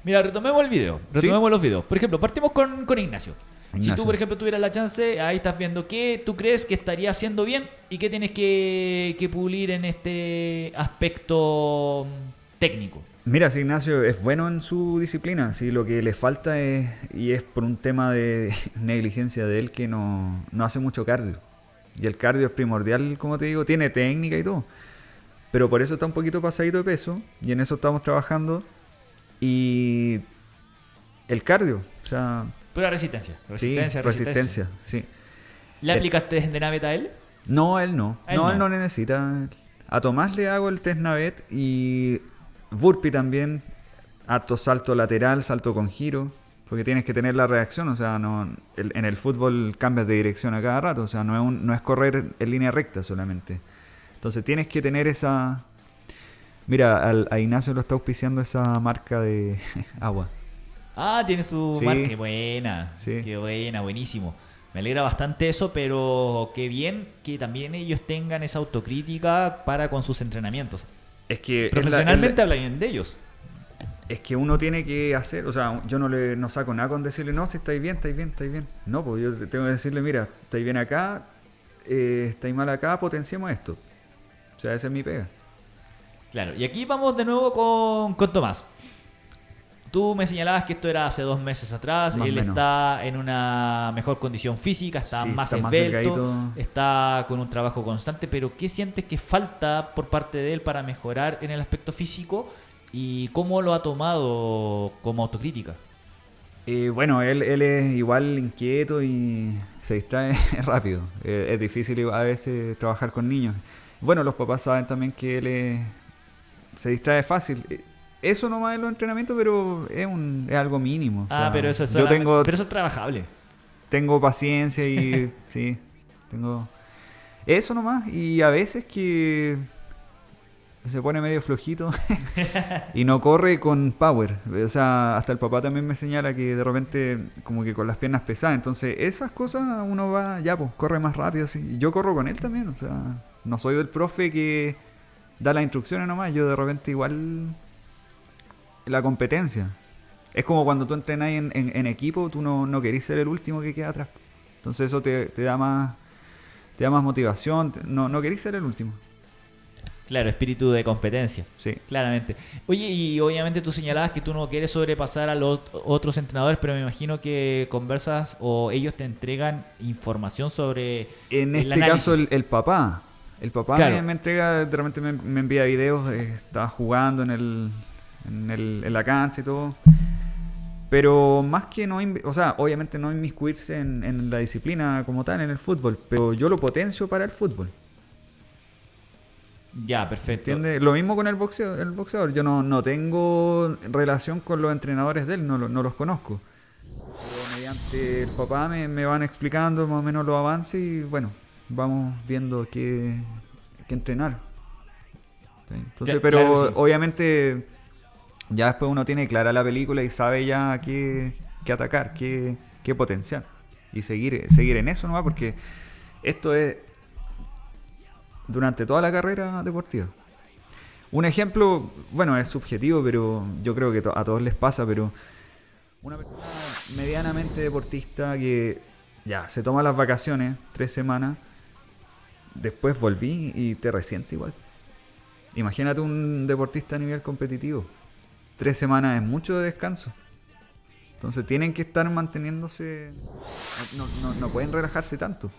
Mira, retomemos el video. Retomemos los videos. Por ejemplo, partimos con, con Ignacio. Si Ignacio. tú, por ejemplo, tuvieras la chance, ahí estás viendo qué tú crees que estaría haciendo bien y qué tienes que, que pulir en este aspecto mm, técnico. Mira, si Ignacio es bueno en su disciplina, si lo que le falta es, y es por un tema de negligencia de él, que no, no hace mucho cardio. Y el cardio es primordial, como te digo, tiene técnica y todo. Pero por eso está un poquito pasadito de peso, y en eso estamos trabajando. Y el cardio, o sea, Pura resistencia. sí, Resistencia, resistencia. resistencia, sí. ¿Le Eh, aplicaste de Navet a él? No, él no. Él no, no. él no necesita. A Tomás le hago el test navet y burpee también. Harto salto lateral, salto con giro. Porque tienes que tener la reacción. O sea, no el- en el fútbol cambias de dirección a cada rato. O sea, no es, un- no es correr en línea recta solamente. Entonces tienes que tener esa... Mira, al- a Ignacio lo está auspiciando esa marca de agua. Ah, tiene su Sí. marca. Qué buena. Sí. Qué buena, buenísimo. Me alegra bastante eso, pero qué bien que también ellos tengan esa autocrítica para con sus entrenamientos. Es que... Profesionalmente es la- hablan bien de ellos. Es que uno tiene que hacer, o sea, yo no le no saco nada con decirle, no, si estáis bien, estáis bien, estáis bien. No, pues yo tengo que decirle, mira, estáis bien acá, eh, estáis mal acá, potenciemos esto. O sea, esa es mi pega. Claro, y aquí vamos de nuevo con, con Tomás. Tú me señalabas que esto era hace dos meses atrás, Más él menos. está en una mejor condición física, está Sí, más está esbelto, está con un trabajo constante, pero ¿qué sientes que falta por parte de él para mejorar en el aspecto físico y cómo lo ha tomado como autocrítica? Eh, bueno, él, él es igual inquieto y se distrae rápido. Eh, es difícil a veces trabajar con niños. Bueno, los papás saben también que él es- se distrae fácil. Eh, Eso nomás es los entrenamientos, pero es, un, es algo mínimo. o ah, sea, pero eso es yo tengo pero eso es trabajable. tengo paciencia y sí, tengo eso nomás. Y a veces que se pone medio flojito y no corre con power. O sea, hasta el papá también me señala que de repente como que con las piernas pesadas. Entonces, esas cosas uno va, ya, pues, corre más rápido. Así. Yo corro con él también, o sea, no soy del profe que da las instrucciones nomás. Yo de repente igual la competencia. Es como cuando tú entrenas en, en, equipo, tú no, no querés ser el último que queda atrás. Entonces eso te, te da más te da más motivación. No, no querés ser el último. Claro, espíritu de competencia. Sí. Claramente. Oye, y obviamente tú señalabas que tú no quieres sobrepasar a los otros entrenadores, pero me imagino que conversas o ellos te entregan información sobre. En este caso, el, papá. El papá me, entrega, de repente me, envía videos, estaba jugando en, el, en, el, en la cancha y todo. Pero más que no, o sea, obviamente no inmiscuirse en, en la disciplina como tal, en el fútbol, pero yo lo potencio para el fútbol. Ya, perfecto. ¿Entiendes? Lo mismo con el boxeador. El boxeador. Yo no, no tengo relación con los entrenadores de él, no, no los conozco. Pero mediante el papá me, me, van explicando más o menos los avances y bueno, vamos viendo qué, qué entrenar. Entonces, pero obviamente ya después uno tiene clara la película y sabe ya qué, qué atacar, qué, qué potenciar. Y seguir, seguir en eso nomás porque esto es durante toda la carrera deportiva. Un ejemplo, bueno, es subjetivo, pero yo creo que a todos les pasa, pero una persona medianamente deportista que ya se toma las vacaciones, tres semanas, después volví y te resiente igual. Imagínate un deportista a nivel competitivo. Tres semanas es mucho de descanso. Entonces tienen que estar manteniéndose. No, no, no pueden relajarse tanto.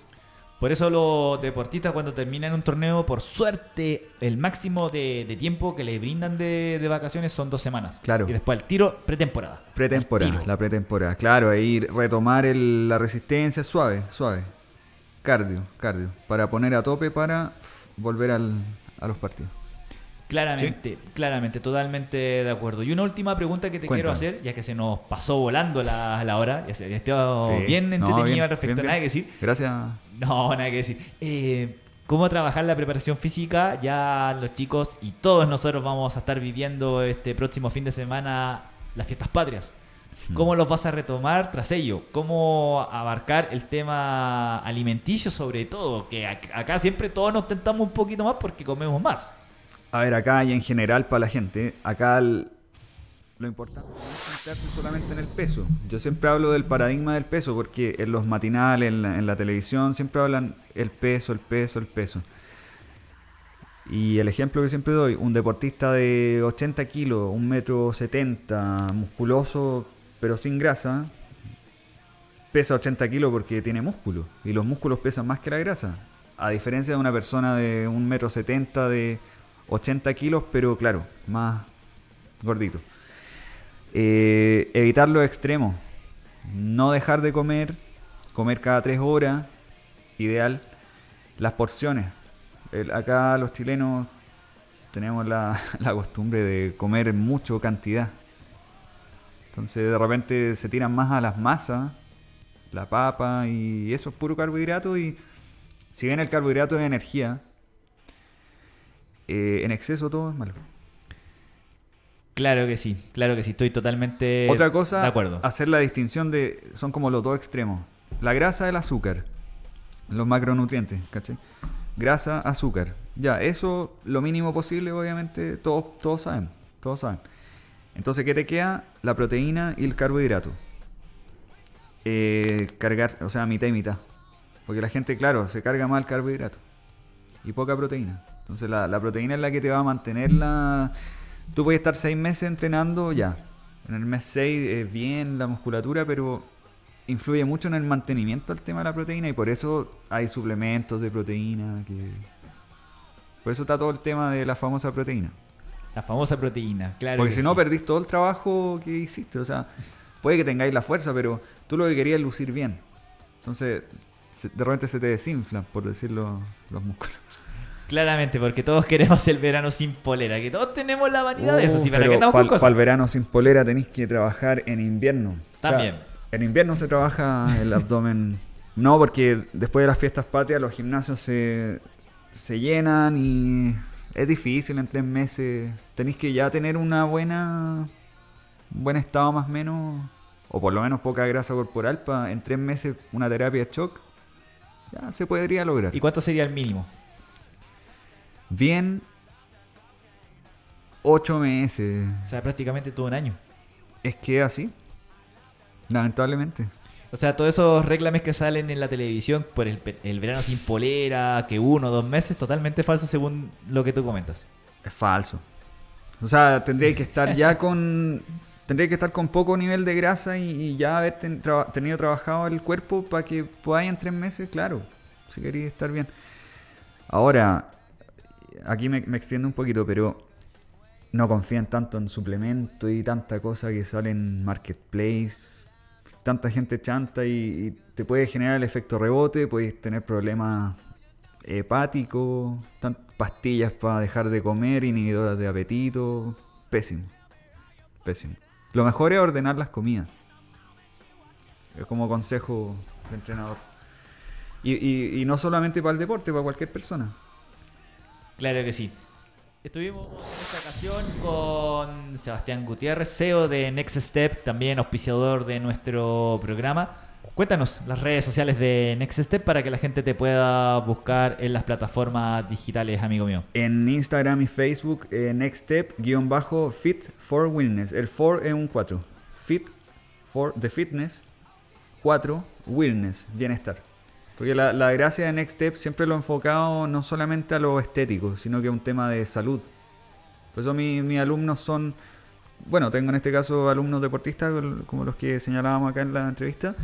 Por eso los deportistas cuando terminan un torneo, por suerte, el máximo de, tiempo que les brindan de, vacaciones son dos semanas. Claro. Y después el tiro, pretemporada. Pretemporada, la pretemporada. Claro, ahí retomar la resistencia suave, suave. Cardio, cardio. Para poner a tope para volver al, a los partidos. Claramente, claramente, totalmente de acuerdo. Y una última pregunta que te quiero hacer, ya que se nos pasó volando la, la hora, ya se estoy bien entretenido al respecto, nada que decir. Gracias. No, nada que decir. Eh, ¿Cómo trabajar la preparación física? Ya los chicos y todos nosotros vamos a estar viviendo este próximo fin de semana las fiestas patrias. ¿Cómo los vas a retomar tras ello? ¿Cómo abarcar el tema alimenticio sobre todo? Que acá siempre todos nos tentamos un poquito más porque comemos más. A ver, acá y en general para la gente, acá lo importante no es centrarse solamente en el peso. Yo siempre hablo del paradigma del peso porque en los matinales, en la, televisión, siempre hablan el peso, el peso, el peso. Y el ejemplo que siempre doy, un deportista de 80 kilos, un metro 70, musculoso pero sin grasa, pesa 80 kilos porque tiene músculo. Y los músculos pesan más que la grasa. A diferencia de una persona de un metro 70 de 80 kilos, pero claro, más gordito. Eh, evitar los extremos. No dejar de comer. Comer cada 3 horas. Ideal. Las porciones. acá los chilenos tenemos la, la, costumbre de comer mucho cantidad. Entonces de repente se tiran más a las masas, la papa y eso es puro carbohidrato y si bien el carbohidrato es energía, eh, en exceso todo es malo. Claro que sí, claro que sí, estoy totalmente Otra cosa, de acuerdo. hacer la distinción de, son como los dos extremos. La grasa, el azúcar, los macronutrientes, ¿cachai? Grasa, azúcar. Ya, eso lo mínimo posible, obviamente, todos, todos saben, todos saben. Entonces, ¿qué te queda? La proteína y el carbohidrato. Eh, cargar, o sea, mitad y mitad. Porque la gente, claro, se carga mal carbohidrato y poca proteína. Entonces la, proteína es la que te va a mantener la... Tú puedes estar seis meses entrenando ya. En el mes 6 es bien la musculatura, pero influye mucho en el mantenimiento del tema de la proteína y por eso hay suplementos de proteína que... Por eso está todo el tema de la famosa proteína. La famosa proteína, claro. Porque si no, perdís todo el trabajo que hiciste. O sea, puede que tengáis la fuerza, pero tú lo que querías es lucir bien. Entonces, de repente se te desinflan, por decirlo, los músculos. Claramente, porque todos queremos el verano sin polera, que todos tenemos la vanidad de eso. Uh, para el verano sin polera tenéis que trabajar en invierno. También. en invierno se trabaja el abdomen. No, porque después de las fiestas patrias los gimnasios se, se llenan y es difícil en tres meses. Tenéis que ya tener una buena. Un buen estado más o menos. O por lo menos poca grasa corporal para en tres meses una terapia de shock. Ya se podría lograr. ¿Y cuánto sería el mínimo? Bien. Ocho meses. O sea, prácticamente todo un año. Es que así. Lamentablemente. O sea, todos esos reclames que salen en la televisión por el, el verano sin polera, que uno o dos meses, totalmente falso según lo que tú comentas. Es falso. O sea, tendría que estar ya con. Tendría que estar con poco nivel de grasa y, ya haber tenido trabajado el cuerpo para que podáis en tres meses, claro. Si queréis estar bien. Ahora, aquí me, me extiendo un poquito, pero no confíen tanto en suplementos y tanta cosa que sale en Marketplace. Tanta gente chanta y, te puede generar el efecto rebote, puedes tener problemas hepáticos, pastillas para dejar de comer, inhibidoras de apetito. Pésimo. Pésimo. Lo mejor es ordenar las comidas. Es como consejo de entrenador. Y, y- y no solamente para el deporte, para cualquier persona. Claro que sí. Estuvimos en esta ocasión con Sebastián Gutiérrez, CEO de Next Step, también auspiciador de nuestro programa. Cuéntanos las redes sociales de Next Step para que la gente te pueda buscar en las plataformas digitales, amigo mío. En Instagram y Facebook, eh, Next Step, guion bajo, Fit for Wellness. El for es un 4. Fit for the Fitness, 4, Wellness, bienestar. Porque la, la gracia de Next Step siempre lo he enfocado no solamente a lo estético, sino que a un tema de salud. Por eso mi- mis alumnos son, bueno, tengo en este caso alumnos deportistas como los que señalábamos acá en la entrevista,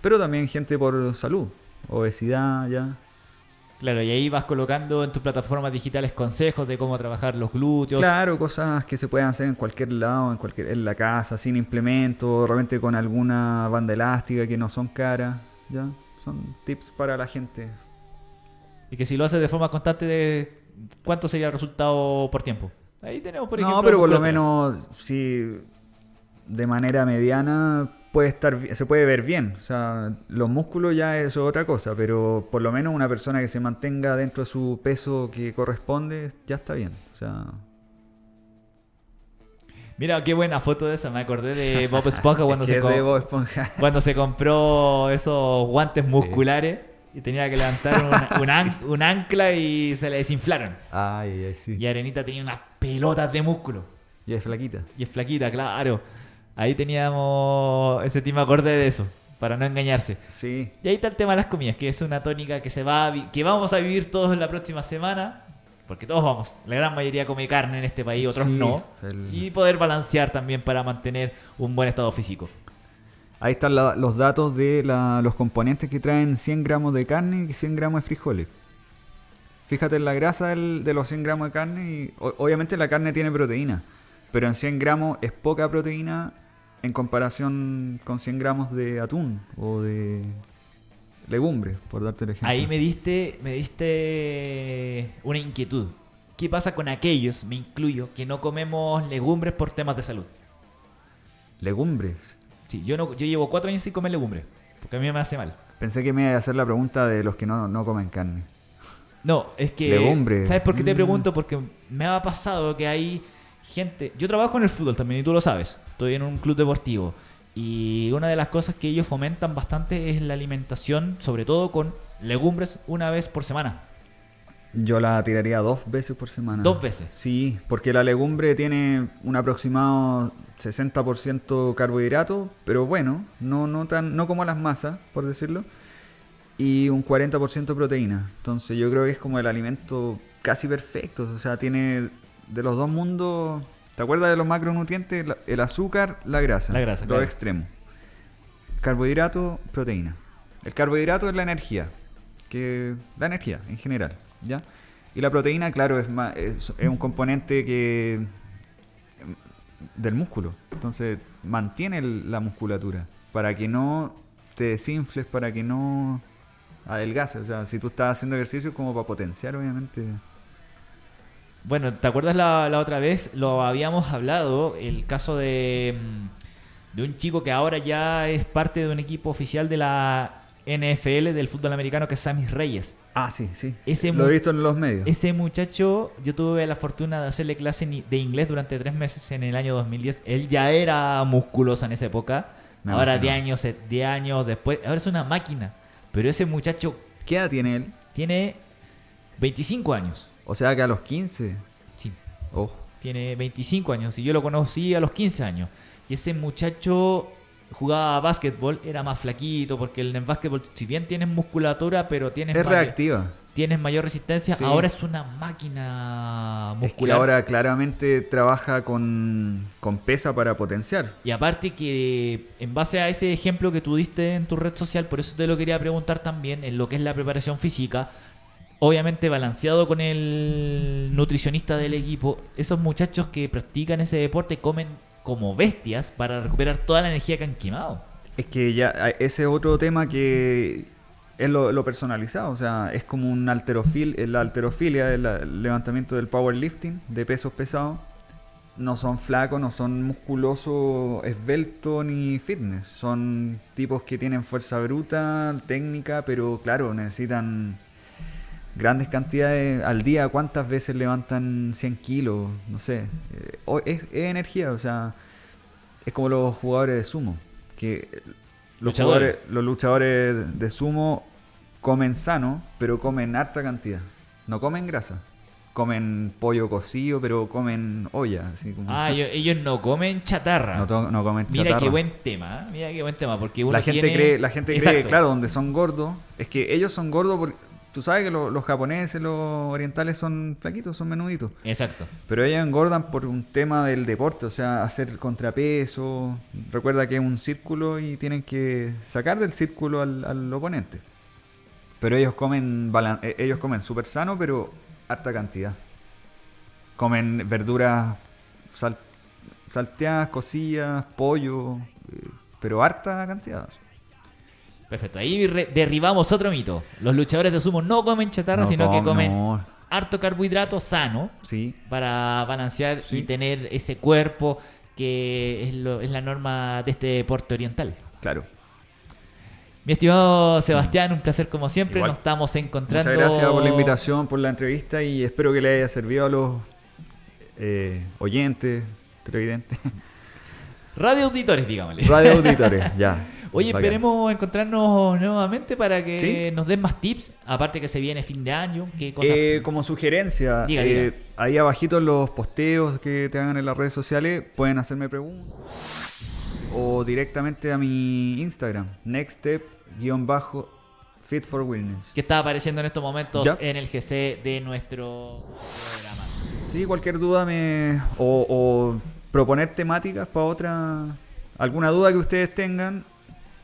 pero también gente por salud, obesidad, ya. Claro, y ahí vas colocando en tus plataformas digitales consejos de cómo trabajar los glúteos. Claro, cosas que se pueden hacer en cualquier lado, en cualquier, en la casa, sin implemento, realmente con alguna banda elástica que no son caras, ya. Son tips para la gente. Y que si lo haces de forma constante, de ¿cuánto sería el resultado por tiempo? Ahí tenemos, por ejemplo. no, pero por lo menos si de manera mediana puede estar se puede ver bien. O sea, los músculos ya es otra cosa, pero por lo menos una persona que se mantenga dentro de su peso que corresponde, ya está bien. O sea, Mira, qué buena foto de esa. Me acordé de Bob Esponja cuando, es que se, Bob Esponja. cuando se compró esos guantes musculares y tenía que levantar un, un an- un ancla y se le desinflaron. Ay, ay, sí. Y Arenita tenía unas pelotas de músculo. Y es flaquita. Y es flaquita, claro. Ahí teníamos ese tema acorde de eso, para no engañarse. Sí. Y ahí está el tema de las comidas, que es una tónica que se va a que vamos a vivir todos la próxima semana, porque todos vamos, la gran mayoría come carne en este país, otros Sí, no, el- y poder balancear también para mantener un buen estado físico. Ahí están la- los datos de la- los componentes que traen 100 gramos de carne y 100 gramos de frijoles. Fíjate en la grasa del- de los 100 gramos de carne y o- obviamente la carne tiene proteína, pero en 100 gramos es poca proteína en comparación con 100 gramos de atún o de legumbres, por darte el ejemplo. Ahí me diste, me diste una inquietud. ¿Qué pasa con aquellos, me incluyo, que no comemos legumbres por temas de salud? Legumbres. Sí, yo, no, yo llevo cuatro años sin comer legumbres, porque a mí me hace mal. Pensé que me iba a hacer la pregunta de los que no, no comen carne. No, es que. Legumbres. ¿Sabes por qué te Mm. pregunto? Porque me ha pasado que hay gente. Yo trabajo en el fútbol también y tú lo sabes. Estoy en un club deportivo. Y una de las cosas que ellos fomentan bastante es la alimentación, sobre todo con legumbres, una vez por semana. Yo la tiraría dos veces por semana. Dos veces. Sí, porque la legumbre tiene un aproximado 60% carbohidrato, pero bueno, no, no, tan, no como las masas, por decirlo, y un 40% proteína. Entonces yo creo que es como el alimento casi perfecto. O sea, tiene de los dos mundos... ¿Te acuerdas de los macronutrientes? La- El azúcar, la grasa. La grasa, Los claro. extremos. Carbohidrato, proteína. El carbohidrato es la energía. Que, la energía en general, ¿ya? Y la proteína, claro, es, más, es, es un componente que em, del músculo. Entonces, mantiene el- la musculatura para que no te desinfles, para que no adelgaces. O sea, si tú estás haciendo ejercicio, es como para potenciar, obviamente. Bueno, ¿te acuerdas la, la otra vez? Lo habíamos hablado, el caso de, mm, de un chico que ahora ya es parte de un equipo oficial de la NFL del fútbol americano que es Sammy Reyes. Ah, sí, sí. Ese Lo he visto en los medios. Ese muchacho, yo tuve la fortuna de hacerle clase de inglés durante tres meses en el año 2010. Él ya era musculoso en esa época. Me ahora, imagino. 10 años, 10 años después, ahora es una máquina. Pero ese muchacho ¿Qué edad tiene él? tiene 25 años. O sea que a los 15. Sí, Oh, tiene 25 años. Y yo lo conocí a los 15 años. Y ese muchacho jugaba básquetbol, era más flaquito, porque en el básquetbol, si bien tienes musculatura, pero tienes, es mayor, reactiva. tienes mayor resistencia, Sí. ahora es una máquina Es que muscular. ahora claramente trabaja con, con pesa para potenciar. Y aparte que en base a ese ejemplo que tú diste en tu red social, por eso te lo quería preguntar también, en lo que es la preparación física, obviamente balanceado con el nutricionista del equipo, esos muchachos que practican ese deporte comen como bestias para recuperar toda la energía que han quemado. Es que ya ese otro tema que es lo, personalizado, o sea, es como un alterofil, la alterofilia, el, el levantamiento del powerlifting de pesos pesados. No son flacos, no son musculosos, esbeltos ni fitness. Son tipos que tienen fuerza bruta, técnica, pero claro, necesitan grandes cantidades al día. ¿Cuántas veces levantan 100 kilos? No sé. Eh, es, es energía, o sea, es como los jugadores de sumo. Que los, Luchadores. jugadores- los luchadores de sumo comen sano, pero comen harta cantidad. No comen grasa. Comen pollo cocido, pero comen olla. Así como Ah, ellos, ellos no comen chatarra. no, comen Mira chatarra. qué buen tema, ¿eh? mira qué buen tema, porque uno la gente tiene- cree, la gente cree, Exacto. claro, donde son gordos, es que ellos son gordos porque tú sabes que lo- los japoneses, los orientales son flaquitos, son menuditos. Exacto. Pero ellos engordan por un tema del deporte, o sea, hacer contrapeso. Recuerda que es un círculo y tienen que sacar del círculo al, al oponente. Pero ellos comen eh, ellos comen súper sano, pero harta cantidad. Comen verduras sal- salteadas, cocidas, pollo, eh, pero harta cantidad. Perfecto. Ahí derribamos otro mito. Los luchadores de sumo no comen chatarra, No sino que com- comen no, harto carbohidrato sano sí, para balancear y tener ese cuerpo que es, lo- es la norma de este deporte oriental. claro. Mi estimado Sebastián, un placer como siempre. Igual. Nos estamos encontrando. Muchas gracias por la invitación, por la entrevista y espero que le haya servido a los eh, oyentes, televidentes, Radio auditores, digámosle. radio auditores, ya. Oye, Bacán. esperemos encontrarnos nuevamente para que Sí. nos den más tips. Aparte que se viene fin de año, qué cosas. Eh, como sugerencia, Diga, eh, diga. ahí abajito en los posteos que te hagan en las redes sociales, pueden hacerme preguntas. O directamente a mi Instagram, nextstep-fit for wellness. que está apareciendo en estos momentos Ya. en el GC de nuestro programa. Sí, cualquier duda me o, o proponer temáticas para otra alguna duda que ustedes tengan,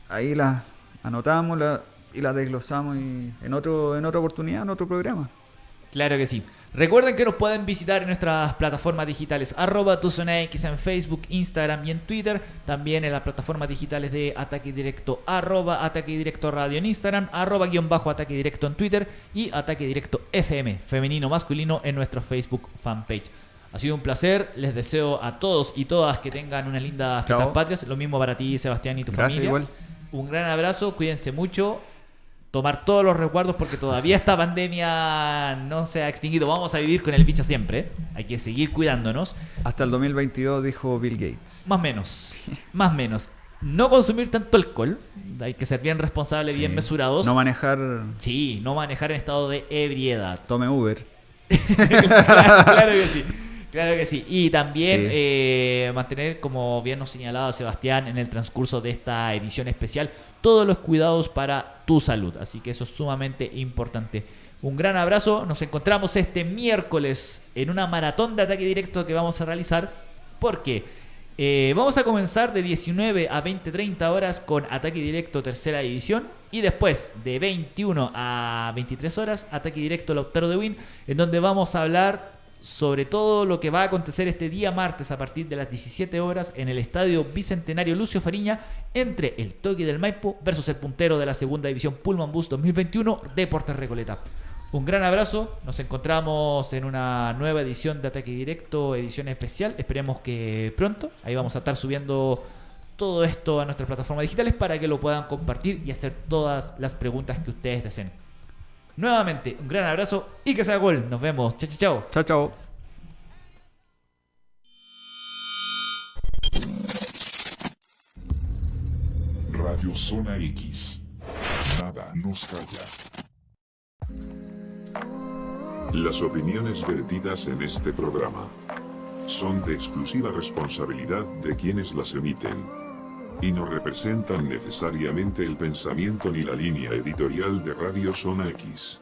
ahí las anotamos la- y las desglosamos y en otro en otra oportunidad, en otro programa. Claro que sí. Recuerden que nos pueden visitar en nuestras plataformas digitales arroba X en Facebook, Instagram y en Twitter. También en las plataformas digitales de Ataque Directo arroba Ataque Directo Radio en Instagram, arroba guion bajo Ataque Directo en Twitter y Ataque Directo FM, femenino masculino en nuestro Facebook fanpage. Ha sido un placer, les deseo a todos y todas que tengan una linda fiestas Chao. patrias. Lo mismo para ti, Sebastián, y tu Gracias, familia. igual. Un gran abrazo, cuídense mucho. Tomar todos los resguardos porque todavía esta pandemia no se ha extinguido. Vamos a vivir con el bicho siempre. Hay que seguir cuidándonos. Hasta el 2022 dijo Bill Gates. Más menos. Más menos. No consumir tanto alcohol. Hay que ser bien responsables, bien mesurados. No manejar, sí, no manejar en estado de ebriedad. tome Uber. claro, claro que sí. Claro que sí. Y también Sí. eh, mantener, como bien nos señalaba Sebastián en el transcurso de esta edición especial, todos los cuidados para tu salud. Así que eso es sumamente importante. Un gran abrazo. Nos encontramos este miércoles en una maratón de ataque directo que vamos a realizar. Porque eh, vamos a comenzar de 19 a 20-30 horas con ataque directo tercera división. Y después de 21 a 23 horas, ataque directo Lautaro de Win. En donde vamos a hablar sobre todo lo que va a acontecer este día martes a partir de las 17 horas en el estadio Bicentenario Lucio Fariña entre el Toque del Maipo versus el puntero de la segunda división Pullman Bus 2021 Deportes Recoleta. Un gran abrazo, nos encontramos en una nueva edición de Ataque Directo, edición especial, esperemos que pronto, ahí vamos a estar subiendo todo esto a nuestras plataformas digitales para que lo puedan compartir y hacer todas las preguntas que ustedes deseen. Nuevamente, un gran abrazo y que sea gol. Nos vemos. Chao, chao, chao. Chao, chao. Radio Zona X. Nada nos calla. Las opiniones vertidas en este programa son de exclusiva responsabilidad de quienes las emiten y no representan necesariamente el pensamiento ni la línea editorial de Radio Zona X.